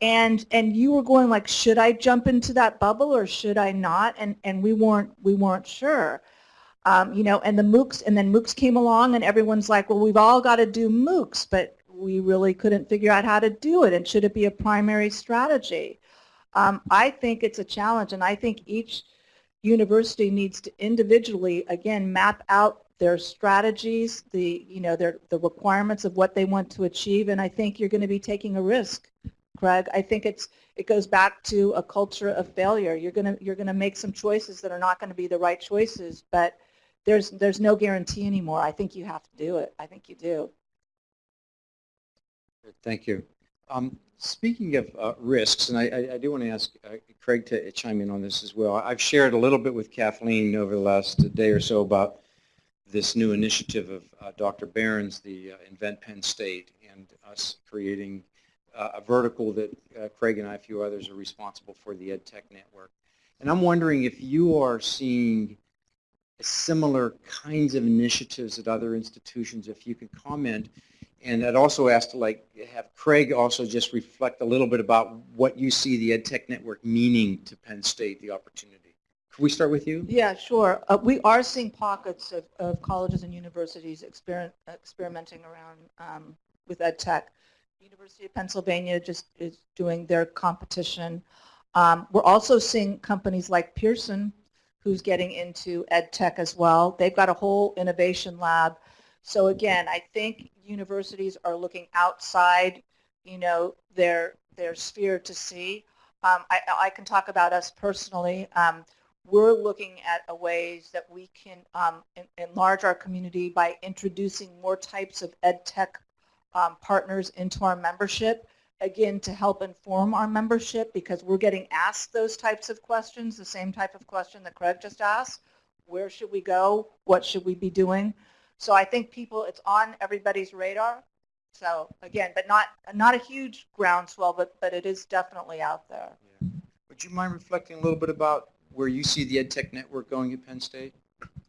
and and you were going like should i jump into that bubble or should i not? And and we weren't we weren't sure. Um, you know and the moocs and then moocs came along and everyone's like well we've all got to do moocs but we really couldn't figure out how to do it. And should it be a primary strategy? Um, i think it's a challenge and i think each university needs to individually again map out their strategies the you know their the requirements of what they want to achieve and i think you're going to be taking a risk Craig. I think it's it goes back to a culture of failure. You're gonna you're gonna make some choices that are not going to be the right choices, but there's there's no guarantee anymore. I think you have to do it. I think you do. Thank you. Um, Speaking of uh, risks, and I- I do want to ask uh, Craig to chime in on this as well. I've shared a little bit with Kathleen over the last day or so about this new initiative of uh, Dr. Barron's, the uh, Invent Penn State, and us creating a vertical that uh, Craig and I, a few others, are responsible for the EdTech network. And I'm wondering if you are seeing similar kinds of initiatives at other institutions, if you could comment. And I'd also ask to like have Craig also just reflect a little bit about what you see the EdTech network meaning to Penn State, the opportunity. Could we start with you? Yeah, sure. Uh, we are seeing pockets of, of colleges and universities experiment, experimenting around um, with ed tech. University of Pennsylvania just is doing their competition. Um, we're also seeing companies like Pearson, who's getting into ed tech as well. They've got a whole innovation lab. So again, I think universities are looking outside, you know, their their sphere to see. Um, I, I can talk about us personally. Um, we're looking at a ways that we can um, en- enlarge our community by introducing more types of ed tech um, partners into our membership, again, to help inform our membership because we're getting asked those types of questions, the same type of question that Craig just asked. Where should we go? What should we be doing? So I think people, it's on everybody's radar. So again, but not not a huge groundswell, but but it is definitely out there. Would you mind reflecting a little bit about where you see the EdTech network going at Penn State?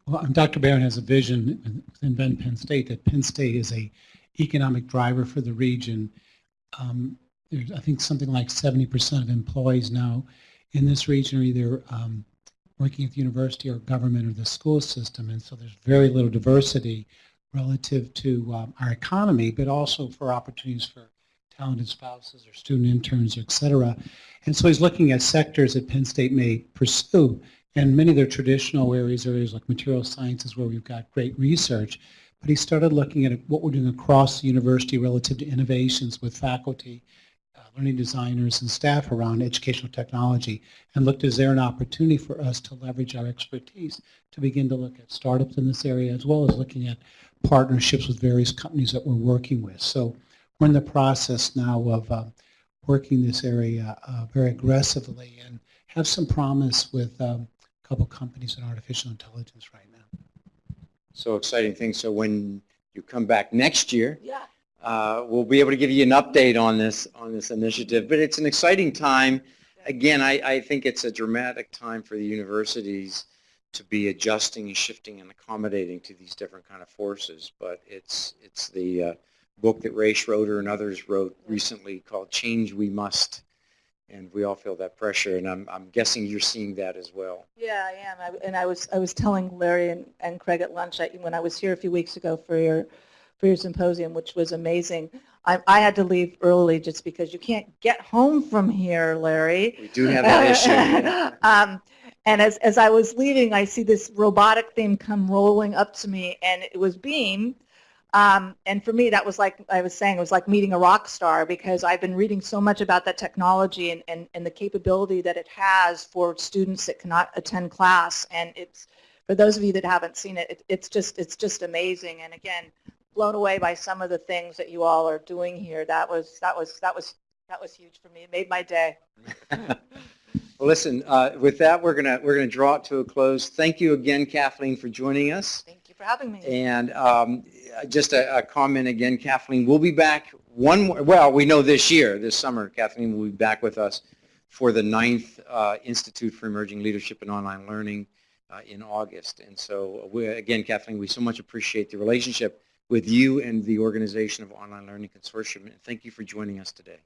Well, um, Dr. Barron has a vision within Ben Penn State that Penn State is a economic driver for the region. Um, there's, I think, something like 70% of employees now in this region are either um, working at the university or government or the school system, and so there's very little diversity relative to um, our economy, but also for opportunities for talented spouses or student interns, et cetera. And so he's looking at sectors that Penn State may pursue, and many of their traditional areas, areas like material sciences where we've got great research, but he started looking at what we're doing across the university relative to innovations with faculty, uh, learning designers, and staff around educational technology, and looked, is there an opportunity for us to leverage our expertise to begin to look at startups in this area, as well as looking at partnerships with various companies that we're working with. So we're in the process now of uh, working this area uh, very aggressively and have some promise with um, a couple companies in artificial intelligence right now. So exciting thing. So when you come back next year, Yeah. uh, we'll be able to give you an update on this, on this initiative. But it's an exciting time. Again, I, I think it's a dramatic time for the universities to be adjusting and shifting and accommodating to these different kind of forces. But it's, it's the uh, book that Ray Schroeder and others wrote recently called Change We Must. And we all feel that pressure, and I'm, I'm guessing you're seeing that as well. Yeah, I am. I- And I was, I was telling Larry and, and Craig at lunch, I- when I was here a few weeks ago for your, for your symposium, which was amazing. I, I had to leave early just because you can't get home from here, Larry. We do have that issue. <laughs> um, and as, as I was leaving, I see this robotic thing come rolling up to me, and it was Beam. Um, and for me, that was like I was saying, it was like meeting a rock star because I've been reading so much about that technology and, and, and the capability that it has for students that cannot attend class. And it's for those of you that haven't seen it, it it's just it's just amazing. And again, blown away by some of the things that you all are doing here. That was that was that was that was huge for me. It made my day. <laughs> Well, listen, uh, with that, we're gonna, we're gonna draw it to a close. Thank you again, Kathleen, for joining us. Thank for having me. And um, just a, a comment again, Kathleen, we'll be back one more, well, we know this year, this summer, Kathleen will be back with us for the ninth uh, Institute for Emerging Leadership and Online Learning uh, in August. And so, we, again, Kathleen, we so much appreciate the relationship with you and the organization of Online Learning Consortium. And thank you for joining us today.